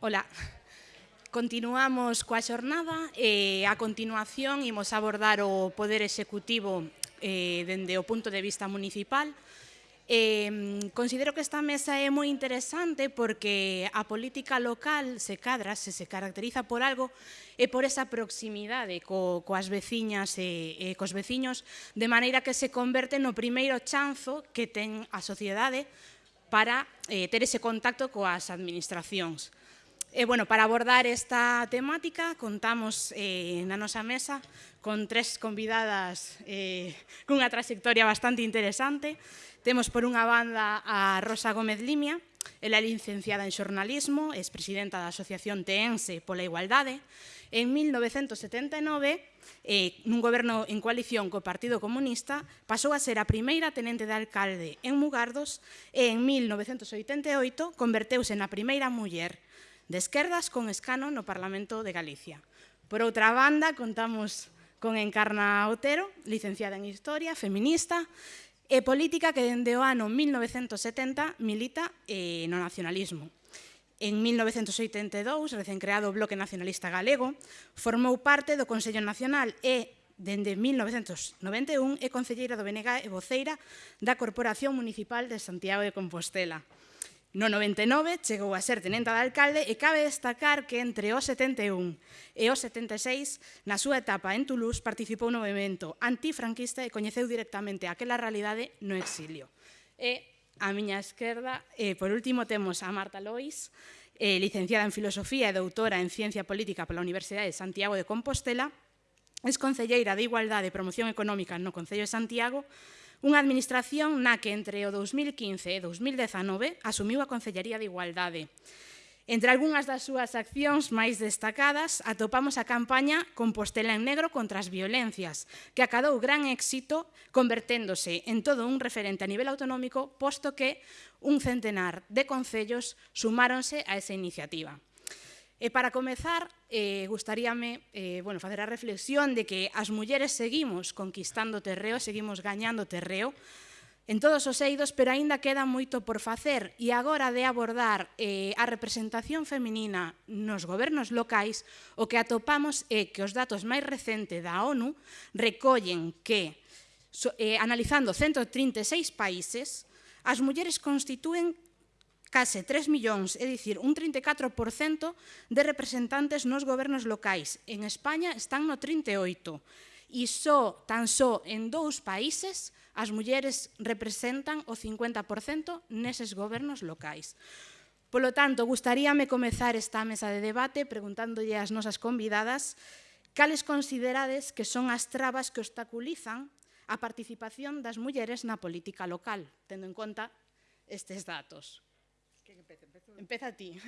Ola. Continuamos coa xornada e a continuación imos abordar o Poder Executivo eh, dende o punto de vista municipal. Eh, considero que esta mesa é moi interesante porque a política local se cadra, se se caracteriza por algo e por esa proximidade co, coas veciñas e, e cos veciños, de maneira que se converte no primeiro chanzo que ten a sociedade para eh, ter ese contacto coas administracións. E, bueno, para abordar esta temática contamos eh, na nosa mesa con tres convidadas eh, cunha trayectoria bastante interesante. Temos por unha banda a Rosa Gómez Limia, ela é licenciada en xornalismo, é presidenta da Asociación Teense pola Igualdade. En 1979, eh, nun goberno en coalición co Partido Comunista, pasou a ser a primeira tenente de alcalde en Mugardos e en 1988 converteuse na primeira muller de esquerdas con escano no Parlamento de Galicia. Por outra banda, contamos con Encarna Otero, licenciada en Historia, feminista, e política que dende o ano 1970 milita eh, no nacionalismo. En 1982, recén creado o Bloque Nacionalista Galego, formou parte do Consello Nacional e, dende 1991, é concelleira do BNG e voceira da Corporación Municipal de Santiago de Compostela. No 99 chegou a ser tenenta de alcalde e cabe destacar que entre o 71 e o 76, na súa etapa en Toulouse, participou no movimento antifranquista e coñeceu directamente aquela realidade no exilio. E a miña esquerda, e por último, temos a Marta Lois, eh, licenciada en Filosofía e doutora en Ciencia Política pola Universidade de Santiago de Compostela, es concelleira de Igualdade e Promoción Económica no Concello de Santiago, Unha administración na que entre o 2015 e 2019 asumiu a Concellería de Igualdade. Entre algunhas das súas accións máis destacadas atopamos a campaña Compostela en Negro contra as violencias, que acadou gran éxito converténdose en todo un referente a nivel autonómico, posto que un centenar de concellos sumáronse a esa iniciativa. E para comezar, eh, gustaríame eh, bueno, facer a reflexión de que as mulleres seguimos conquistando terreo, seguimos gañando terreo, en todos os eidos, pero aínda queda moito por facer. E agora de abordar eh, a representación feminina nos gobernos locais, o que atopamos é que os datos máis recentes da ONU recollen que, so, eh, analizando 136 países, as mulleres constitúen case 3 millóns, é dicir, un 34% de representantes nos gobernos locais. En España están no 38%, e só, tan só en dous países as mulleres representan o 50% neses gobernos locais. Polo tanto, gustaríame comezar esta mesa de debate preguntándolle ás nosas convidadas cales considerades que son as trabas que obstaculizan a participación das mulleres na política local, tendo en conta estes datos. Empezo... Empeza ti.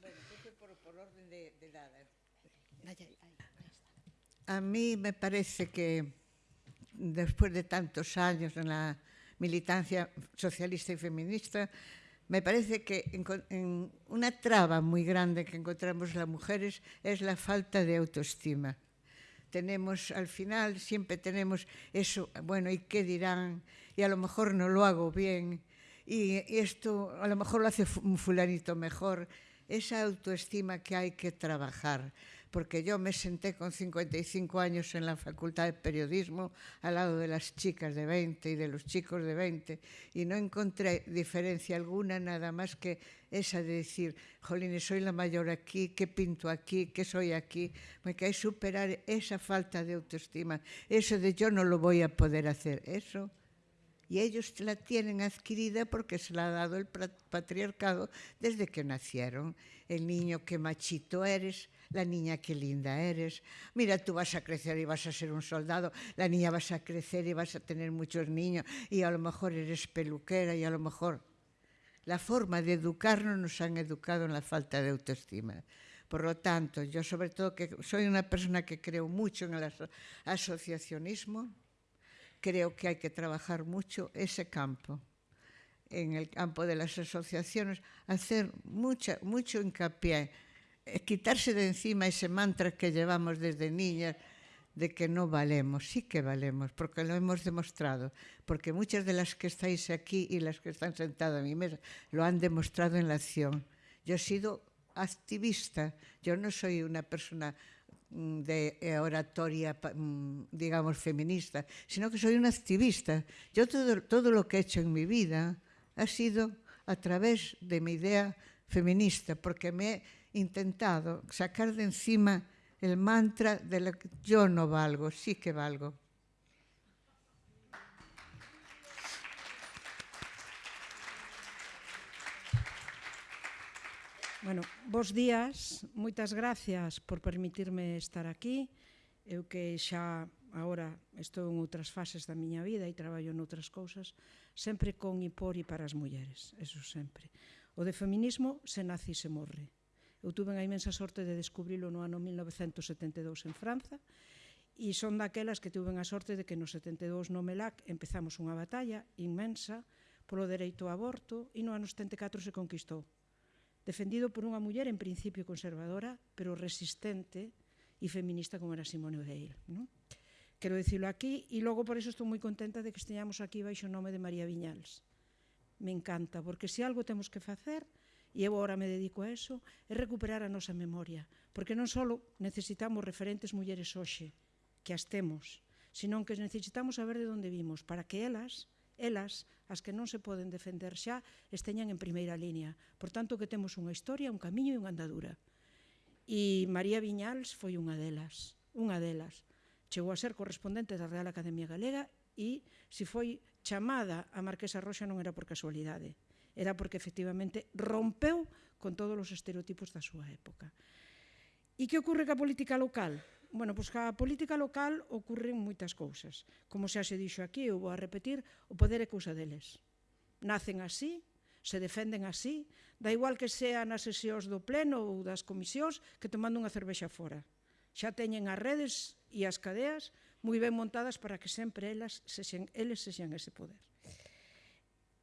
Bueno, por, por orden de, de dada. A mí me parece que después de tantos años en la militancia socialista y feminista, me parece que en, en una traba muy grande que encontramos las mujeres es la falta de autoestima. Tenemos, al final, siempre tenemos eso, bueno, ¿y qué dirán? Y a lo mejor no lo hago bien, y, esto a lo mejor lo hace un fulanito mejor. Esa autoestima que hay que trabajar, porque yo me senté con 55 años en la Facultad de Periodismo al lado de las chicas de 20 y de los chicos de 20 y no encontré diferencia alguna nada más que esa de decir, jolines, soy la mayor aquí, ¿qué pinto aquí, qué soy aquí? Porque hay que superar esa falta de autoestima, eso de yo no lo voy a poder hacer, eso y ellos la tienen adquirida porque se la ha dado el patriarcado desde que nacieron. El niño que machito eres, la niña que linda eres. Mira, tú vas a crecer y vas a ser un soldado, la niña vas a crecer y vas a tener muchos niños y a lo mejor eres peluquera y a lo mejor... La forma de educarnos nos han educado en la falta de autoestima. Por lo tanto, yo sobre todo que soy una persona que creo mucho en el asociacionismo, creo que hay que trabajar mucho ese campo, en el campo de las asociaciones, hacer mucha, mucho hincapié, eh, quitarse de encima ese mantra que llevamos desde niñas de que no valemos, sí que valemos, porque lo hemos demostrado, porque muchas de las que estáis aquí y las que están sentadas a mi mesa lo han demostrado en la acción. Yo he sido activista. Yo no soy una persona de eh, oratoria, mm, digamos, feminista, sino que soy una activista. Yo todo, todo lo que he hecho en mi vida ha sido a través de mi idea feminista, porque me he intentado sacar de encima el mantra de la, yo no valgo, sí que valgo. Bueno, bos días, moitas gracias por permitirme estar aquí. Eu que xa agora estou en outras fases da miña vida e traballo noutras cousas, sempre con e por e para as mulleres, eso sempre. O de feminismo se nace e se morre. Eu tuve a imensa sorte de descubrilo no ano 1972 en Franza e son daquelas que tuven a sorte de que no 72 no MELAC empezamos unha batalla inmensa polo dereito ao aborto e no ano 74 se conquistou defendido por unha muller en principio conservadora, pero resistente e feminista como era Simone Weil. Non? Quero dicilo aquí e logo por eso estou moi contenta de que esteñamos aquí baixo o nome de María Viñals. Me encanta, porque se algo temos que facer, e eu agora me dedico a eso, é recuperar a nosa memoria, porque non só necesitamos referentes mulleres hoxe, que as temos, senón que necesitamos saber de onde vimos, para que elas elas, as que non se poden defender xa, esteñan en primeira línea. Por tanto, que temos unha historia, un camiño e unha andadura. E María Viñals foi unha delas, unha delas. Chegou a ser correspondente da Real Academia Galega e se foi chamada a Marquesa Roxa non era por casualidade, era porque efectivamente rompeu con todos os estereotipos da súa época. E que ocorre ca política local? Bueno, pois ca política local ocurren moitas cousas. Como xa se dixo aquí, eu vou a repetir, o poder é cousa deles. Nacen así, se defenden así, da igual que sea nas sesións do pleno ou das comisións que tomando unha cervexa fora. Xa teñen as redes e as cadeas moi ben montadas para que sempre elas sexen, eles sexan ese poder.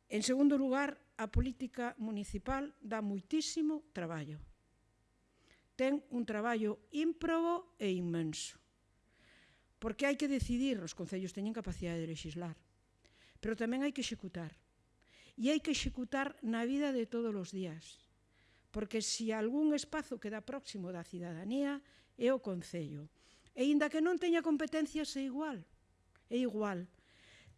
En segundo lugar, a política municipal dá moitísimo traballo ten un traballo ímprobo e inmenso. Porque hai que decidir, os concellos teñen capacidade de legislar, pero tamén hai que executar. E hai que executar na vida de todos os días. Porque se algún espazo queda próximo da cidadanía é o concello. E inda que non teña competencias é igual. É igual.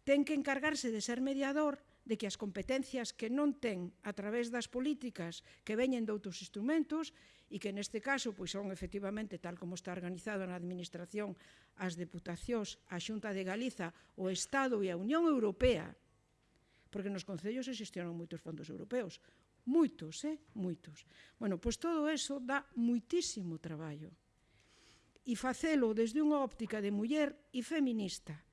Ten que encargarse de ser mediador de que as competencias que non ten a través das políticas que veñen de outros instrumentos e que neste caso pois son efectivamente tal como está organizado na administración as deputacións, a Xunta de Galiza, o Estado e a Unión Europea, porque nos concellos existieron moitos fondos europeos, moitos, eh, moitos. Bueno, pois todo eso dá muitísimo traballo. E facelo desde unha óptica de muller e feminista.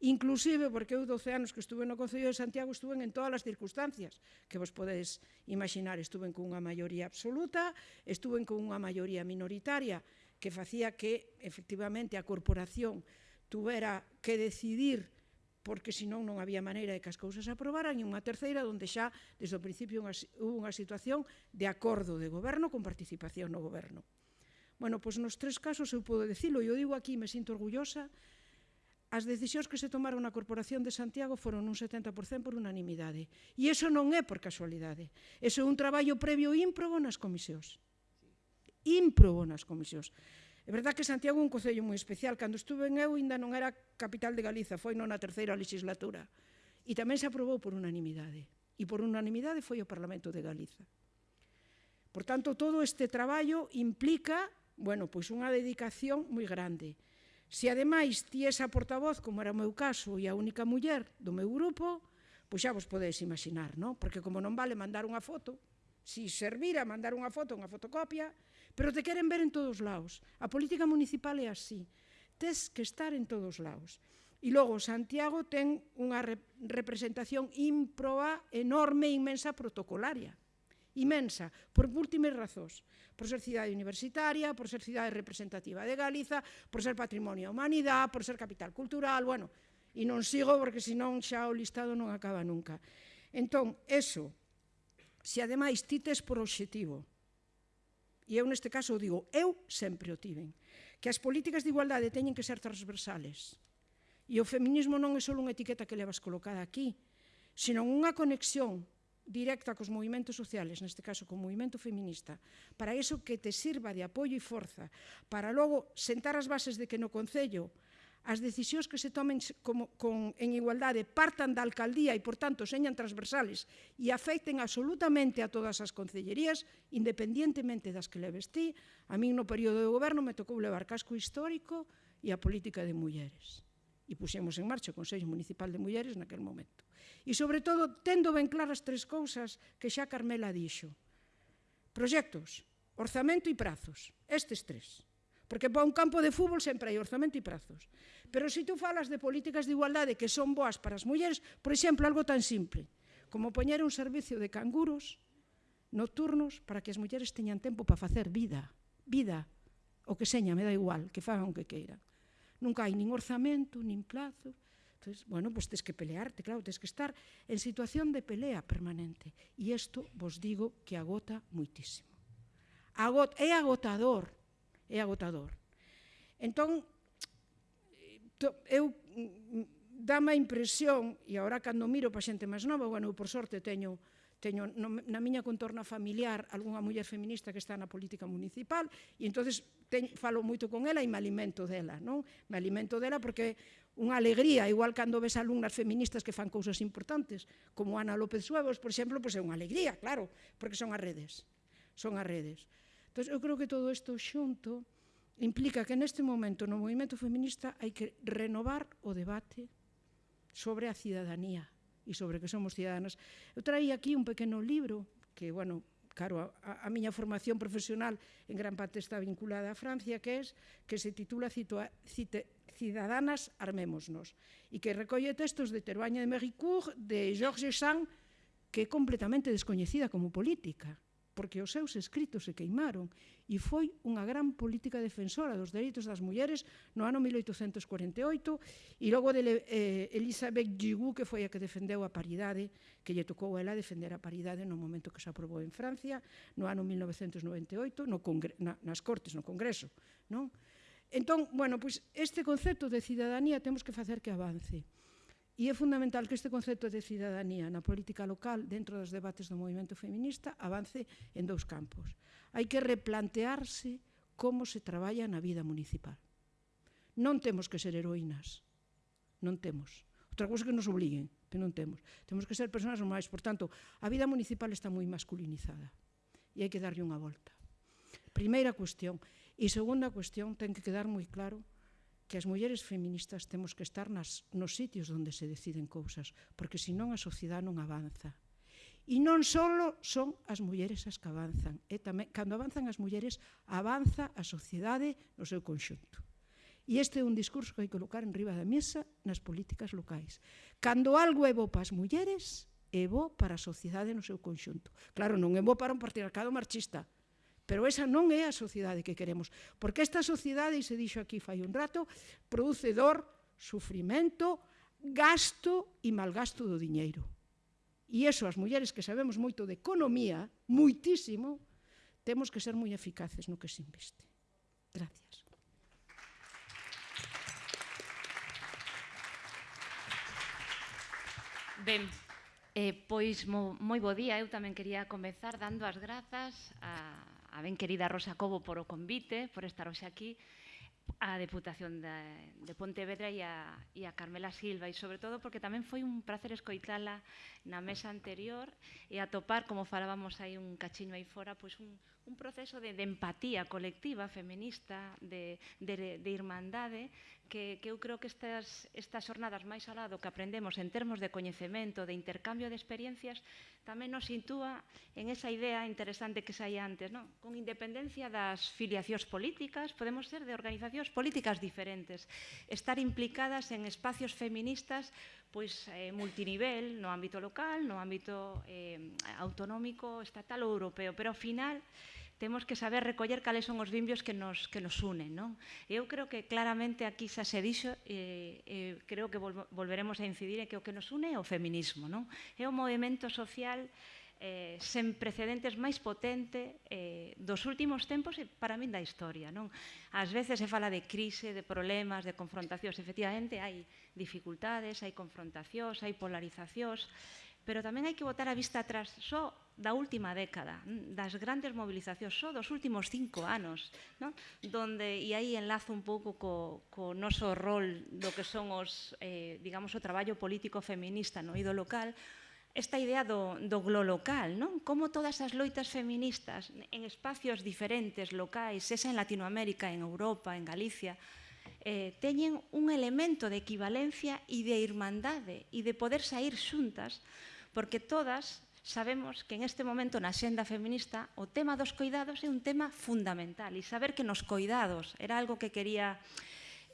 Inclusive, porque eu 12 anos que estuve no Concello de Santiago, estuve en todas as circunstancias que vos podedes imaginar. Estuve con unha maioría absoluta, estuve con unha maioría minoritaria, que facía que, efectivamente, a corporación tuvera que decidir porque senón non había maneira de que as cousas aprobaran, e unha terceira onde xa, desde o principio, unha, hubo unha situación de acordo de goberno con participación no goberno. Bueno, pois nos tres casos eu podo dicilo, eu digo aquí, me sinto orgullosa as decisións que se tomaron na Corporación de Santiago foron un 70% por unanimidade. E iso non é por casualidade. Eso é un traballo previo ímprobo nas comisións. Ímprobo nas comisións. É verdad que Santiago é un concello moi especial. Cando estuve en eu, ainda non era capital de Galiza, foi non na terceira legislatura. E tamén se aprobou por unanimidade. E por unanimidade foi o Parlamento de Galiza. Por tanto, todo este traballo implica, bueno, pois unha dedicación moi grande Se ademais ti esa portavoz, como era o meu caso, e a única muller do meu grupo, pois xa vos podedes imaginar, non? Porque como non vale mandar unha foto, si servira mandar unha foto, unha fotocopia, pero te queren ver en todos lados. A política municipal é así. Tes que estar en todos lados. E logo, Santiago ten unha representación ímproba, enorme, inmensa, protocolaria imensa, por múltiples razóns, por ser cidade universitaria, por ser cidade representativa de Galiza, por ser patrimonio da humanidade, por ser capital cultural, bueno, e non sigo porque senón xa o listado non acaba nunca. Entón, eso, se ademais ti tes por obxectivo, e eu neste caso digo, eu sempre o tiven, que as políticas de igualdade teñen que ser transversales, E o feminismo non é só unha etiqueta que levas colocada aquí, sino unha conexión directa cos movimentos sociales, neste caso co movimento feminista, para iso que te sirva de apoio e forza, para logo sentar as bases de que no Concello as decisións que se tomen como, con, en igualdade partan da alcaldía e, por tanto, señan transversales e afecten absolutamente a todas as concellerías, independientemente das que leves ti. A min no período de goberno me tocou levar casco histórico e a política de mulleres e puxemos en marcha o Consello Municipal de Mulleres naquel momento. E, sobre todo, tendo ben claras tres cousas que xa Carmela dixo. Proxectos, orzamento e prazos, estes tres. Porque para un campo de fútbol sempre hai orzamento e prazos. Pero se tú falas de políticas de igualdade que son boas para as mulleres, por exemplo, algo tan simple, como poñer un servicio de canguros nocturnos para que as mulleres teñan tempo para facer vida, vida, o que seña, me da igual, que fagan o que queiran nunca hai nin orzamento, nin plazo. Entonces, bueno, pues tens que pelearte, claro, tens que estar en situación de pelea permanente. E isto vos digo que agota muitísimo. Agot, é agotador, é agotador. Entón, eh, eu mm, dame a impresión, e agora cando miro para xente máis nova, bueno, eu por sorte teño teño no, na miña contorna familiar algunha muller feminista que está na política municipal e entonces teño, falo moito con ela e me alimento dela, non? Me alimento dela porque unha alegría, igual cando ves alumnas feministas que fan cousas importantes, como Ana López Suevos, por exemplo, pois é unha alegría, claro, porque son as redes, son as redes. Entón, eu creo que todo isto xunto implica que neste momento no movimento feminista hai que renovar o debate sobre a cidadanía, e sobre que somos cidadanas. Eu traí aquí un pequeno libro que, bueno, claro, a, a miña formación profesional en gran parte está vinculada a Francia, que es que se titula Citua, Cite, Cidadanas armémonos e que recolle textos de Teruaña de Mericourt, de Georges Sand, que é completamente descoñecida como política porque os seus escritos se queimaron e foi unha gran política defensora dos dereitos das mulleres no ano 1848 e logo de eh, Elizabeth Gigou que foi a que defendeu a paridade que lle tocou a ela defender a paridade no momento que se aprobou en Francia no ano 1998 no na, nas Cortes, no Congreso non? entón, bueno, pois este concepto de cidadanía temos que facer que avance E é fundamental que este concepto de cidadanía na política local, dentro dos debates do movimento feminista, avance en dous campos. Hai que replantearse como se traballa na vida municipal. Non temos que ser heroínas, non temos. Outra cousa que nos obliguen, que non temos. Temos que ser persoas normais, por tanto, a vida municipal está moi masculinizada e hai que darlle unha volta. Primeira cuestión. E segunda cuestión, ten que quedar moi claro que as mulleres feministas temos que estar nas, nos sitios onde se deciden cousas, porque senón a sociedade non avanza. E non só son as mulleres as que avanzan, e tamén, cando avanzan as mulleres, avanza a sociedade no seu conxunto. E este é un discurso que hai que colocar en riba da mesa nas políticas locais. Cando algo é bo para as mulleres, é bo para a sociedade no seu conxunto. Claro, non é bo para un patriarcado marxista, Pero esa non é a sociedade que queremos, porque esta sociedade, e se dixo aquí fai un rato, produce dor, sufrimento, gasto e malgasto do diñeiro. E eso, as mulleres que sabemos moito de economía, moitísimo, temos que ser moi eficaces no que se investe. Gracias. Ben, eh, pois mo, moi bo día, eu tamén quería comezar dando as grazas a, a ben querida Rosa Cobo por o convite, por estar hoxe aquí, a Deputación de, de Pontevedra e a, e a Carmela Silva. E sobre todo porque tamén foi un placer escoitala na mesa anterior e atopar, como falábamos aí un cachiño aí fora, pois un, un proceso de, de empatía colectiva feminista, de, de, de irmandade que, que eu creo que estas, estas xornadas máis alá do que aprendemos en termos de coñecemento, de intercambio de experiencias, tamén nos sitúa en esa idea interesante que saía antes, non? con independencia das filiacións políticas, podemos ser de organizacións políticas diferentes, estar implicadas en espacios feministas pois eh, multinivel, no ámbito local, no ámbito eh, autonómico, estatal ou europeo, pero ao final temos que saber recoller cales son os vimbios que nos, que nos unen. Non? Eu creo que claramente aquí xa se dixo, eh, eh, creo que vol volveremos a incidir, é que o que nos une é o feminismo. Non? É o movimento social eh, sen precedentes máis potente eh, dos últimos tempos e para min da historia. Non? Ás veces se fala de crise, de problemas, de confrontacións. Efectivamente, hai dificultades, hai confrontacións, hai polarizacións, pero tamén hai que botar a vista atrás só da última década, mm, das grandes mobilizacións, só dos últimos cinco anos, non? donde, e aí enlazo un pouco co, co noso rol do que son os, eh, digamos, o traballo político feminista no ido local, esta idea do, do glo local, non? Como todas as loitas feministas en espacios diferentes, locais, esa en Latinoamérica, en Europa, en Galicia, eh, teñen un elemento de equivalencia e de irmandade e de poder sair xuntas porque todas sabemos que en este momento na xenda feminista o tema dos coidados é un tema fundamental e saber que nos coidados era algo que quería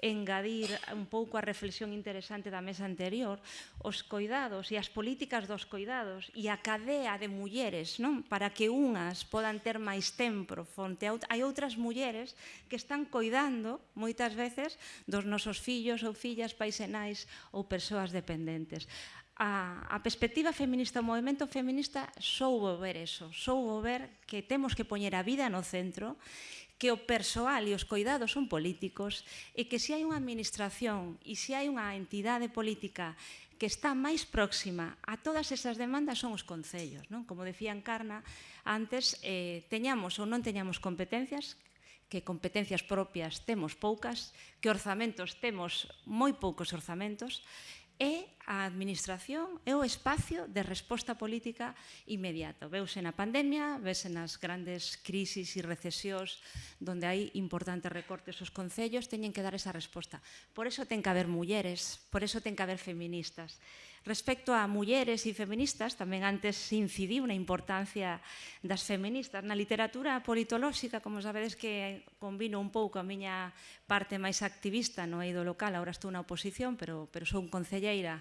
engadir un pouco a reflexión interesante da mesa anterior, os coidados e as políticas dos coidados e a cadea de mulleres, non? Para que unhas podan ter máis tempo fronte a out hai outras mulleres que están coidando moitas veces dos nosos fillos ou fillas, paisenais ou persoas dependentes a, a perspectiva feminista, o movimento feminista soubo ver eso, soubo ver que temos que poñer a vida no centro, que o persoal e os cuidados son políticos e que se hai unha administración e se hai unha entidade política que está máis próxima a todas esas demandas son os concellos. Non? Como decía Encarna antes, eh, teñamos ou non teñamos competencias, que competencias propias temos poucas, que orzamentos temos moi poucos orzamentos, é a administración é o espacio de resposta política inmediato. Veuse na pandemia, vese nas grandes crisis e recesións donde hai importantes recortes os concellos, teñen que dar esa resposta. Por eso ten que haber mulleres, por eso ten que haber feministas. Respecto a mulleres e feministas, tamén antes incidiu na importancia das feministas. Na literatura politolóxica, como sabedes que combino un pouco a miña parte máis activista no eido local, agora estou na oposición, pero, pero sou un concelleira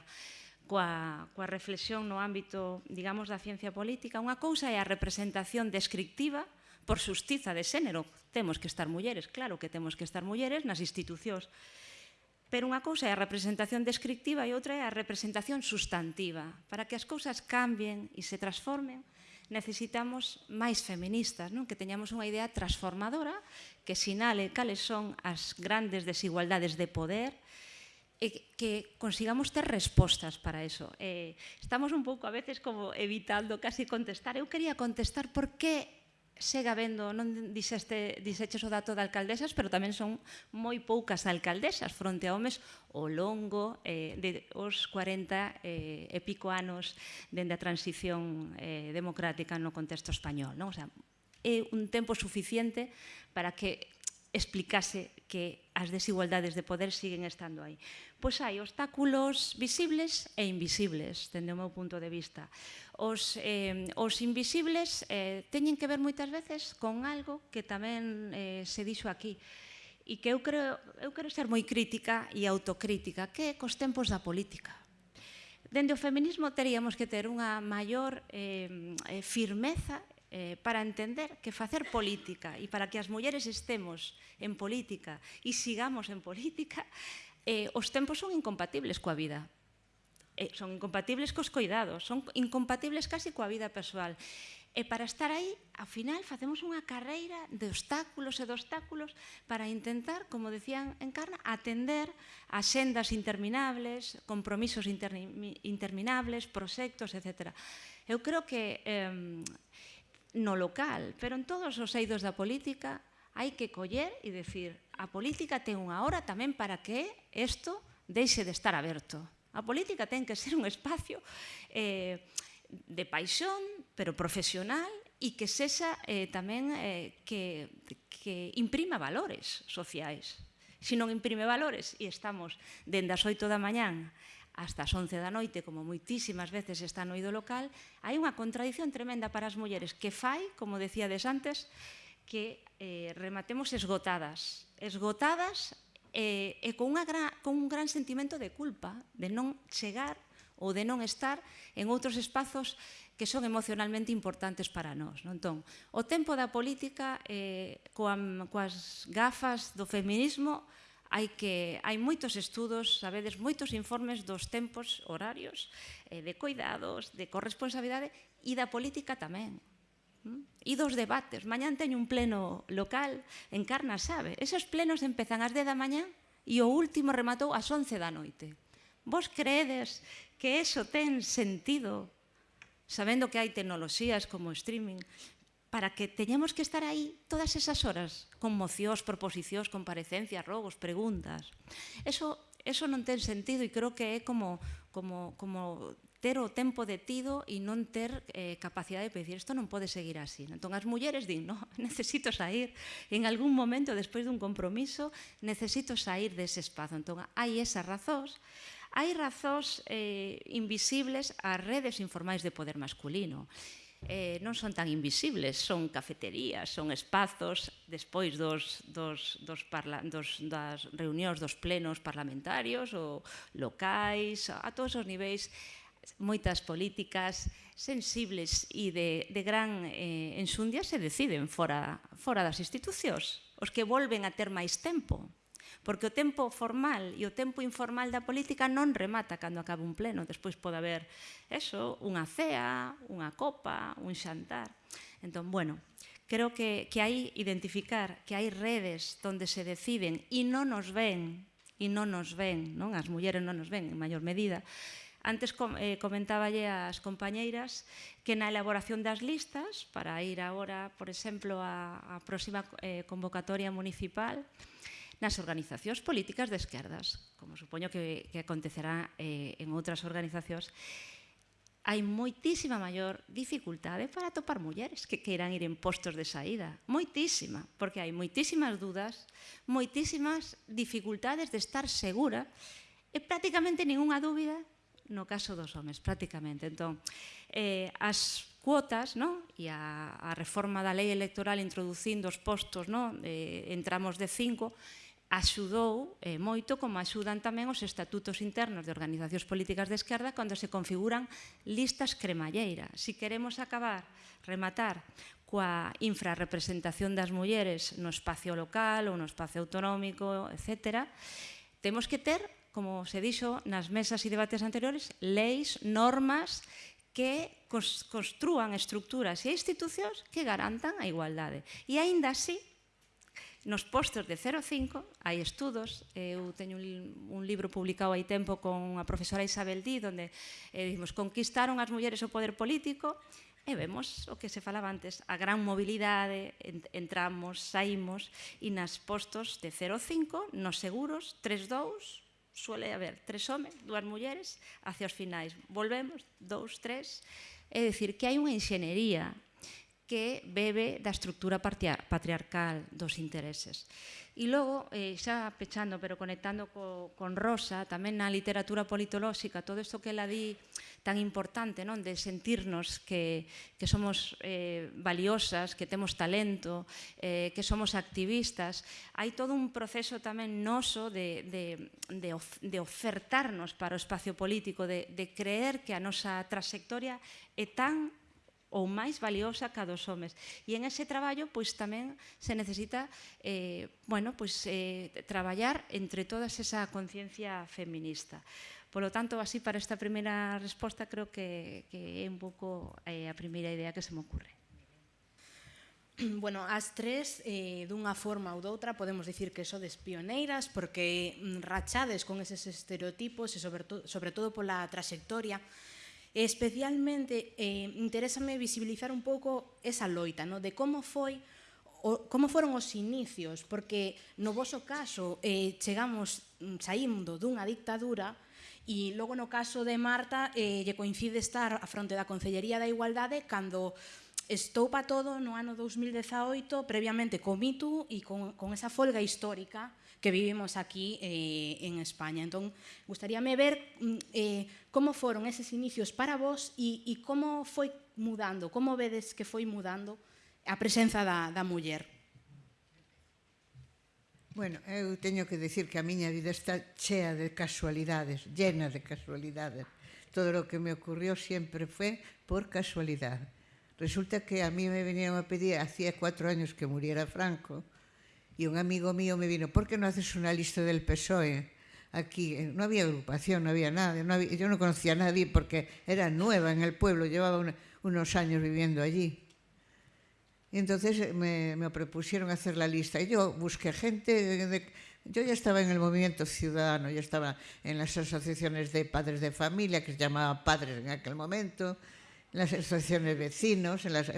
coa, coa reflexión no ámbito, digamos, da ciencia política. Unha cousa é a representación descriptiva, por xustiza de xénero, temos que estar mulleres, claro que temos que estar mulleres nas institucións Pero unha cousa é a representación descriptiva e outra é a representación sustantiva. Para que as cousas cambien e se transformen, necesitamos máis feministas, non? que teñamos unha idea transformadora que sinale cales son as grandes desigualdades de poder e que consigamos ter respostas para eso. Eh, estamos un pouco a veces como evitando casi contestar. Eu quería contestar por que Sega vendo, non dixeste, dixeches o dato de alcaldesas, pero tamén son moi poucas alcaldesas fronte a homes ao longo eh, de os 40 eh, e pico anos dende a transición eh, democrática no contexto español. Non? O sea, é un tempo suficiente para que explicase que as desigualdades de poder siguen estando aí. Pois hai obstáculos visibles e invisibles, dende o meu punto de vista. Os, eh, os invisibles eh, teñen que ver moitas veces con algo que tamén eh, se dixo aquí, e que eu creo, eu quero ser moi crítica e autocrítica, que é cos tempos da política. Dende o feminismo teríamos que ter unha maior eh, eh firmeza eh, para entender que facer política e para que as mulleres estemos en política e sigamos en política, eh, os tempos son incompatibles coa vida. Eh, son incompatibles cos coidados, son incompatibles casi coa vida persoal. E para estar aí, ao final, facemos unha carreira de obstáculos e de obstáculos para intentar, como decían en Carna, atender a sendas interminables, compromisos interminables, proxectos, etc. Eu creo que eh, no local, pero en todos os eidos da política hai que coller e decir a política ten unha hora tamén para que isto deixe de estar aberto. A política ten que ser un espacio eh, de paixón, pero profesional, e que sexa eh, tamén eh, que, que imprima valores sociais. Se non imprime valores, e estamos dende as oito da mañán hasta as 11 da noite, como moitísimas veces está no ido local, hai unha contradición tremenda para as mulleres que fai, como decíades antes, que eh, rematemos esgotadas, esgotadas eh, e con, unha gran, con un gran sentimento de culpa, de non chegar ou de non estar en outros espazos que son emocionalmente importantes para nós. Non? Entón, o tempo da política eh, coa, coas gafas do feminismo hai, que, hai moitos estudos, sabedes, moitos informes dos tempos horarios eh, de cuidados, de corresponsabilidade e da política tamén. Mm? E dos debates. Mañán teño un pleno local en Carna, sabe? Esos plenos empezan ás 10 da mañán e o último rematou ás 11 da noite. Vos creedes que eso ten sentido sabendo que hai tecnoloxías como streaming, para que teñamos que estar aí todas esas horas, con mocións, proposicións, comparecencias, rogos, preguntas. Eso, eso non ten sentido e creo que é como, como, como ter o tempo detido e non ter eh, capacidade de decir isto non pode seguir así. Entón as mulleres din, no, necesito sair, en algún momento despois dun compromiso necesito sair dese espazo. Entón hai esas razóns, hai razóns eh, invisibles ás redes informais de poder masculino eh, non son tan invisibles, son cafeterías, son espazos. Despois dos, dos, dos, parla, dos das reunións dos plenos parlamentarios ou locais, a todos os niveis moitas políticas sensibles e de, de gran eh, ensundia se deciden fora, fora das institucións, os que volven a ter máis tempo porque o tempo formal e o tempo informal da política non remata cando acaba un pleno, despois pode haber eso, unha cea, unha copa, un xantar. Entón, bueno, creo que, que hai identificar que hai redes onde se deciden e non nos ven, e non nos ven, non? As mulleres non nos ven en maior medida, Antes com, eh, comentáballe ás compañeiras que na elaboración das listas, para ir agora, por exemplo, á, próxima eh, convocatoria municipal, nas organizacións políticas de esquerdas, como supoño que, que acontecerá eh, en outras organizacións, hai moitísima maior dificultade para topar mulleres que queiran ir en postos de saída. Moitísima, porque hai moitísimas dudas, moitísimas dificultades de estar segura e prácticamente ningunha dúbida no caso dos homes, prácticamente. Entón, eh, as cuotas no? e a, a reforma da lei electoral introducindo os postos, no? eh, entramos de 5, axudou eh, moito como axudan tamén os estatutos internos de organizacións políticas de esquerda cando se configuran listas cremalleira. Si queremos acabar, rematar, coa infrarrepresentación das mulleres no espacio local ou no espacio autonómico, etc., temos que ter, como se dixo nas mesas e debates anteriores, leis, normas que construan estructuras e institucións que garantan a igualdade. E aínda así, Nos postos de 0,5 hai estudos, eu teño un, un libro publicado hai tempo con a profesora Isabel Dí, onde eh, dimos, conquistaron as mulleres o poder político, E vemos o que se falaba antes, a gran mobilidade, entramos, saímos, e nas postos de 0,5, nos seguros, 3,2, suele haber tres homes, dúas mulleres, hacia os finais. Volvemos, dous, tres, é dicir, que hai unha enxenería que bebe da estructura patriarcal dos intereses. E logo, eh, xa pechando, pero conectando co, con Rosa, tamén na literatura politolóxica, todo isto que ela di tan importante, non de sentirnos que, que somos eh, valiosas, que temos talento, eh, que somos activistas, hai todo un proceso tamén noso de, de, de, of, de ofertarnos para o espacio político, de, de creer que a nosa trayectoria é tan ou máis valiosa que a dos homes. E en ese traballo pois tamén se necesita eh, bueno, pois, eh, traballar entre todas esa conciencia feminista. Por lo tanto, así para esta primeira resposta creo que, que é un pouco eh, a primeira idea que se me ocurre. Bueno, as tres, eh, dunha forma ou doutra, podemos dicir que sodes pioneiras porque mm, rachades con eses estereotipos e sobre, to sobre todo pola trayectoria E especialmente eh, interésame visibilizar un pouco esa loita, no? de como foi o, como foron os inicios, porque no voso caso eh, chegamos mm, saindo dunha dictadura e logo no caso de Marta eh, lle coincide estar a fronte da Concellería da Igualdade cando estou pa todo no ano 2018 previamente co Mitu e con, con esa folga histórica que vivimos aquí eh, en España. Entón, gustaríame ver mm, eh, como foron eses inicios para vos e, e como foi mudando, como vedes que foi mudando a presenza da, da muller. Bueno, eu teño que decir que a miña vida está chea de casualidades, llena de casualidades. Todo o que me ocurrió sempre foi por casualidade. Resulta que a mí me venían a pedir, hacía cuatro años que muriera Franco, y un amigo mío me vino, ¿por qué no haces una lista del PSOE? Aquí no había agrupación, no había nada, yo no conocía a nadie porque era nueva en el pueblo, llevaba un, unos años viviendo allí. Y entonces me, me, propusieron hacer la lista y yo busqué gente, yo ya estaba en el movimiento ciudadano, ya estaba en las asociaciones de padres de familia, que se llamaba Padres en aquel momento, en las asociaciones vecinos, en las,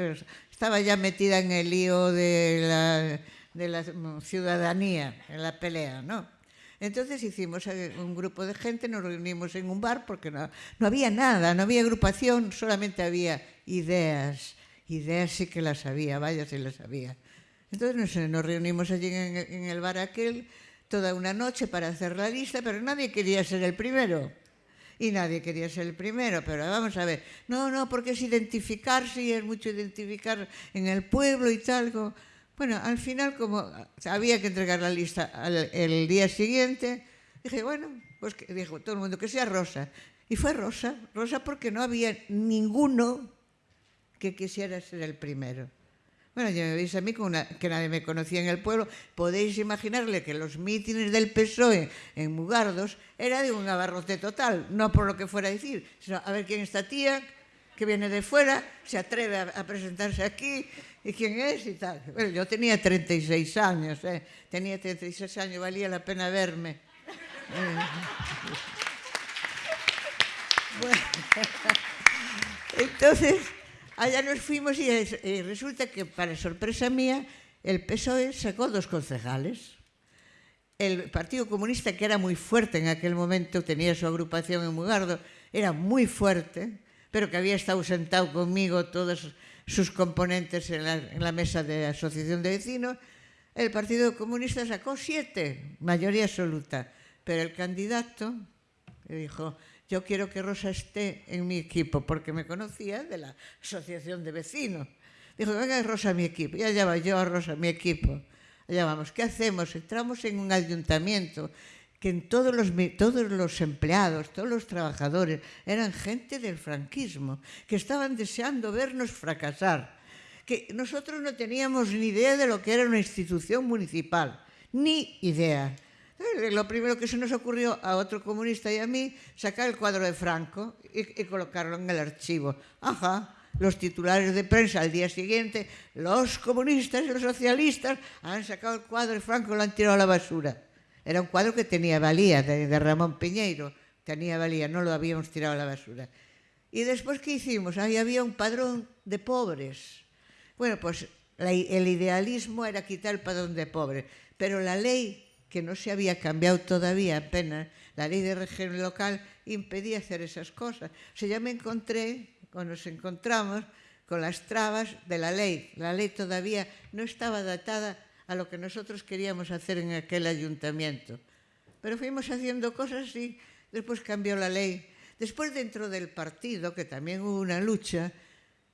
estaba ya metida en el lío de la, de la ciudadanía, en la pelea, ¿no? Entonces hicimos eh, un grupo de gente, nos reunimos en un bar porque no, no había nada, no había agrupación, solamente había ideas. Ideas sí que las había, vaya si las había. Entonces nos, nos reunimos allí en el bar aquel toda una noche para hacer la lista, pero nadie quería ser el primero y nadie quería ser el primero, pero vamos a ver, no, no, porque es identificarse y es mucho identificar en el pueblo y tal. Bueno, al final como había que entregar la lista el día siguiente, dije, bueno, pues que, dijo todo el mundo que sea Rosa. Y fue Rosa, Rosa porque no había ninguno que quisiera ser el primero. Bueno, ya me veis a mí con una, que nadie me conocía en el pueblo. Podéis imaginarle que los mítines del PSOE en Mugardos era de un abarrote total, no por lo que fuera a decir, sino a ver quién es esta tía que viene de fuera, se atreve a, a presentarse aquí y quién es y tal. Bueno, yo tenía 36 años, ¿eh? tenía 36 años, valía la pena verme. Bueno, entonces allá nos fuimos y, y resulta que, para sorpresa mía, el PSOE sacó dos concejales. El Partido Comunista, que era muy fuerte en aquel momento, tenía su agrupación en Mugardo, era muy fuerte, pero que había estado sentado conmigo todos sus componentes en la, en la mesa de la Asociación de Vecinos, el Partido Comunista sacó siete, mayoría absoluta, pero el candidato dijo, yo quiero que Rosa esté en mi equipo, porque me conocía de la Asociación de Vecinos. Dijo, venga Rosa a mi equipo, ya allá va yo a Rosa a mi equipo. Allá vamos, ¿qué hacemos? Entramos en un ayuntamiento que en todos los, todos los empleados, todos los trabajadores, eran gente del franquismo, que estaban deseando vernos fracasar, que nosotros no teníamos ni idea de lo que era una institución municipal, ni idea. Lo primero que se nos ocurrió a otro comunista y a mí, sacar el cuadro de Franco y, y colocarlo en el archivo. Ajá, los titulares de prensa al día siguiente, los comunistas y los socialistas han sacado el cuadro de Franco y lo han tirado a la basura. Era un cuadro que tenía valía, de, de Ramón Piñeiro, tenía valía, non lo habíamos tirado a la basura. E despois que hicimos? Aí había un padrón de pobres. Bueno, pues la, el idealismo era quitar el padrón de pobres, pero la ley que no se había cambiado todavía apenas, la ley de régimen local impedía hacer esas cosas. O sea, ya me encontré, o nos encontramos, con las trabas de la ley. La ley todavía no estaba datada a lo que nosotros queríamos hacer en aquel ayuntamiento. Pero fuimos haciendo cosas y después cambió la ley. Después dentro del partido, que también hubo una lucha,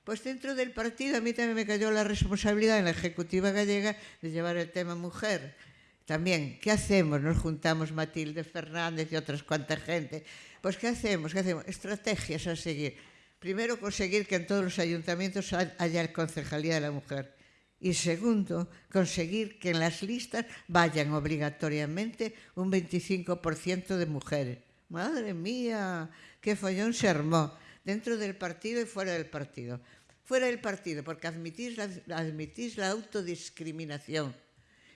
pues dentro del partido a mí también me cayó la responsabilidad en la Ejecutiva Gallega de llevar el tema mujer también, ¿qué hacemos? Nos juntamos Matilde Fernández y otras cuantas gente. Pues ¿qué hacemos? ¿Qué hacemos? Estrategias a seguir. Primero, conseguir que en todos los ayuntamientos haya concejalía de la mujer. Y segundo, conseguir que en las listas vayan obligatoriamente un 25% de mujeres. Madre mía, qué follón se armó dentro del partido y fuera del partido. Fuera del partido, porque admitís la, admitís la autodiscriminación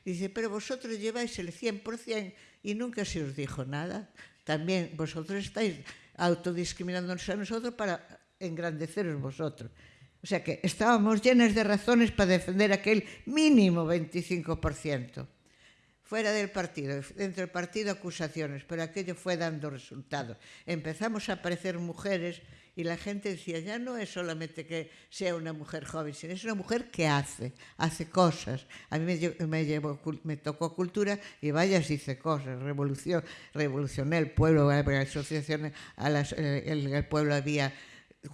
Dice, pero vosotros lleváis el 100% y nunca se os dijo nada. También vosotros estáis autodiscriminándonos a nosotros para engrandeceros vosotros. O sea que estábamos llenas de razones para defender aquel mínimo 25%. Fuera del partido, dentro del partido acusaciones, pero aquello fue dando resultados. Empezamos a aparecer mujeres y la gente decía, ya no es solamente que sea una mujer joven, sino es una mujer que hace, hace cosas. A mí me, me, llevó, me tocó cultura y vaya si hice cosas, revolución, revolucioné el pueblo, asociaciones, a las, eh, el pueblo había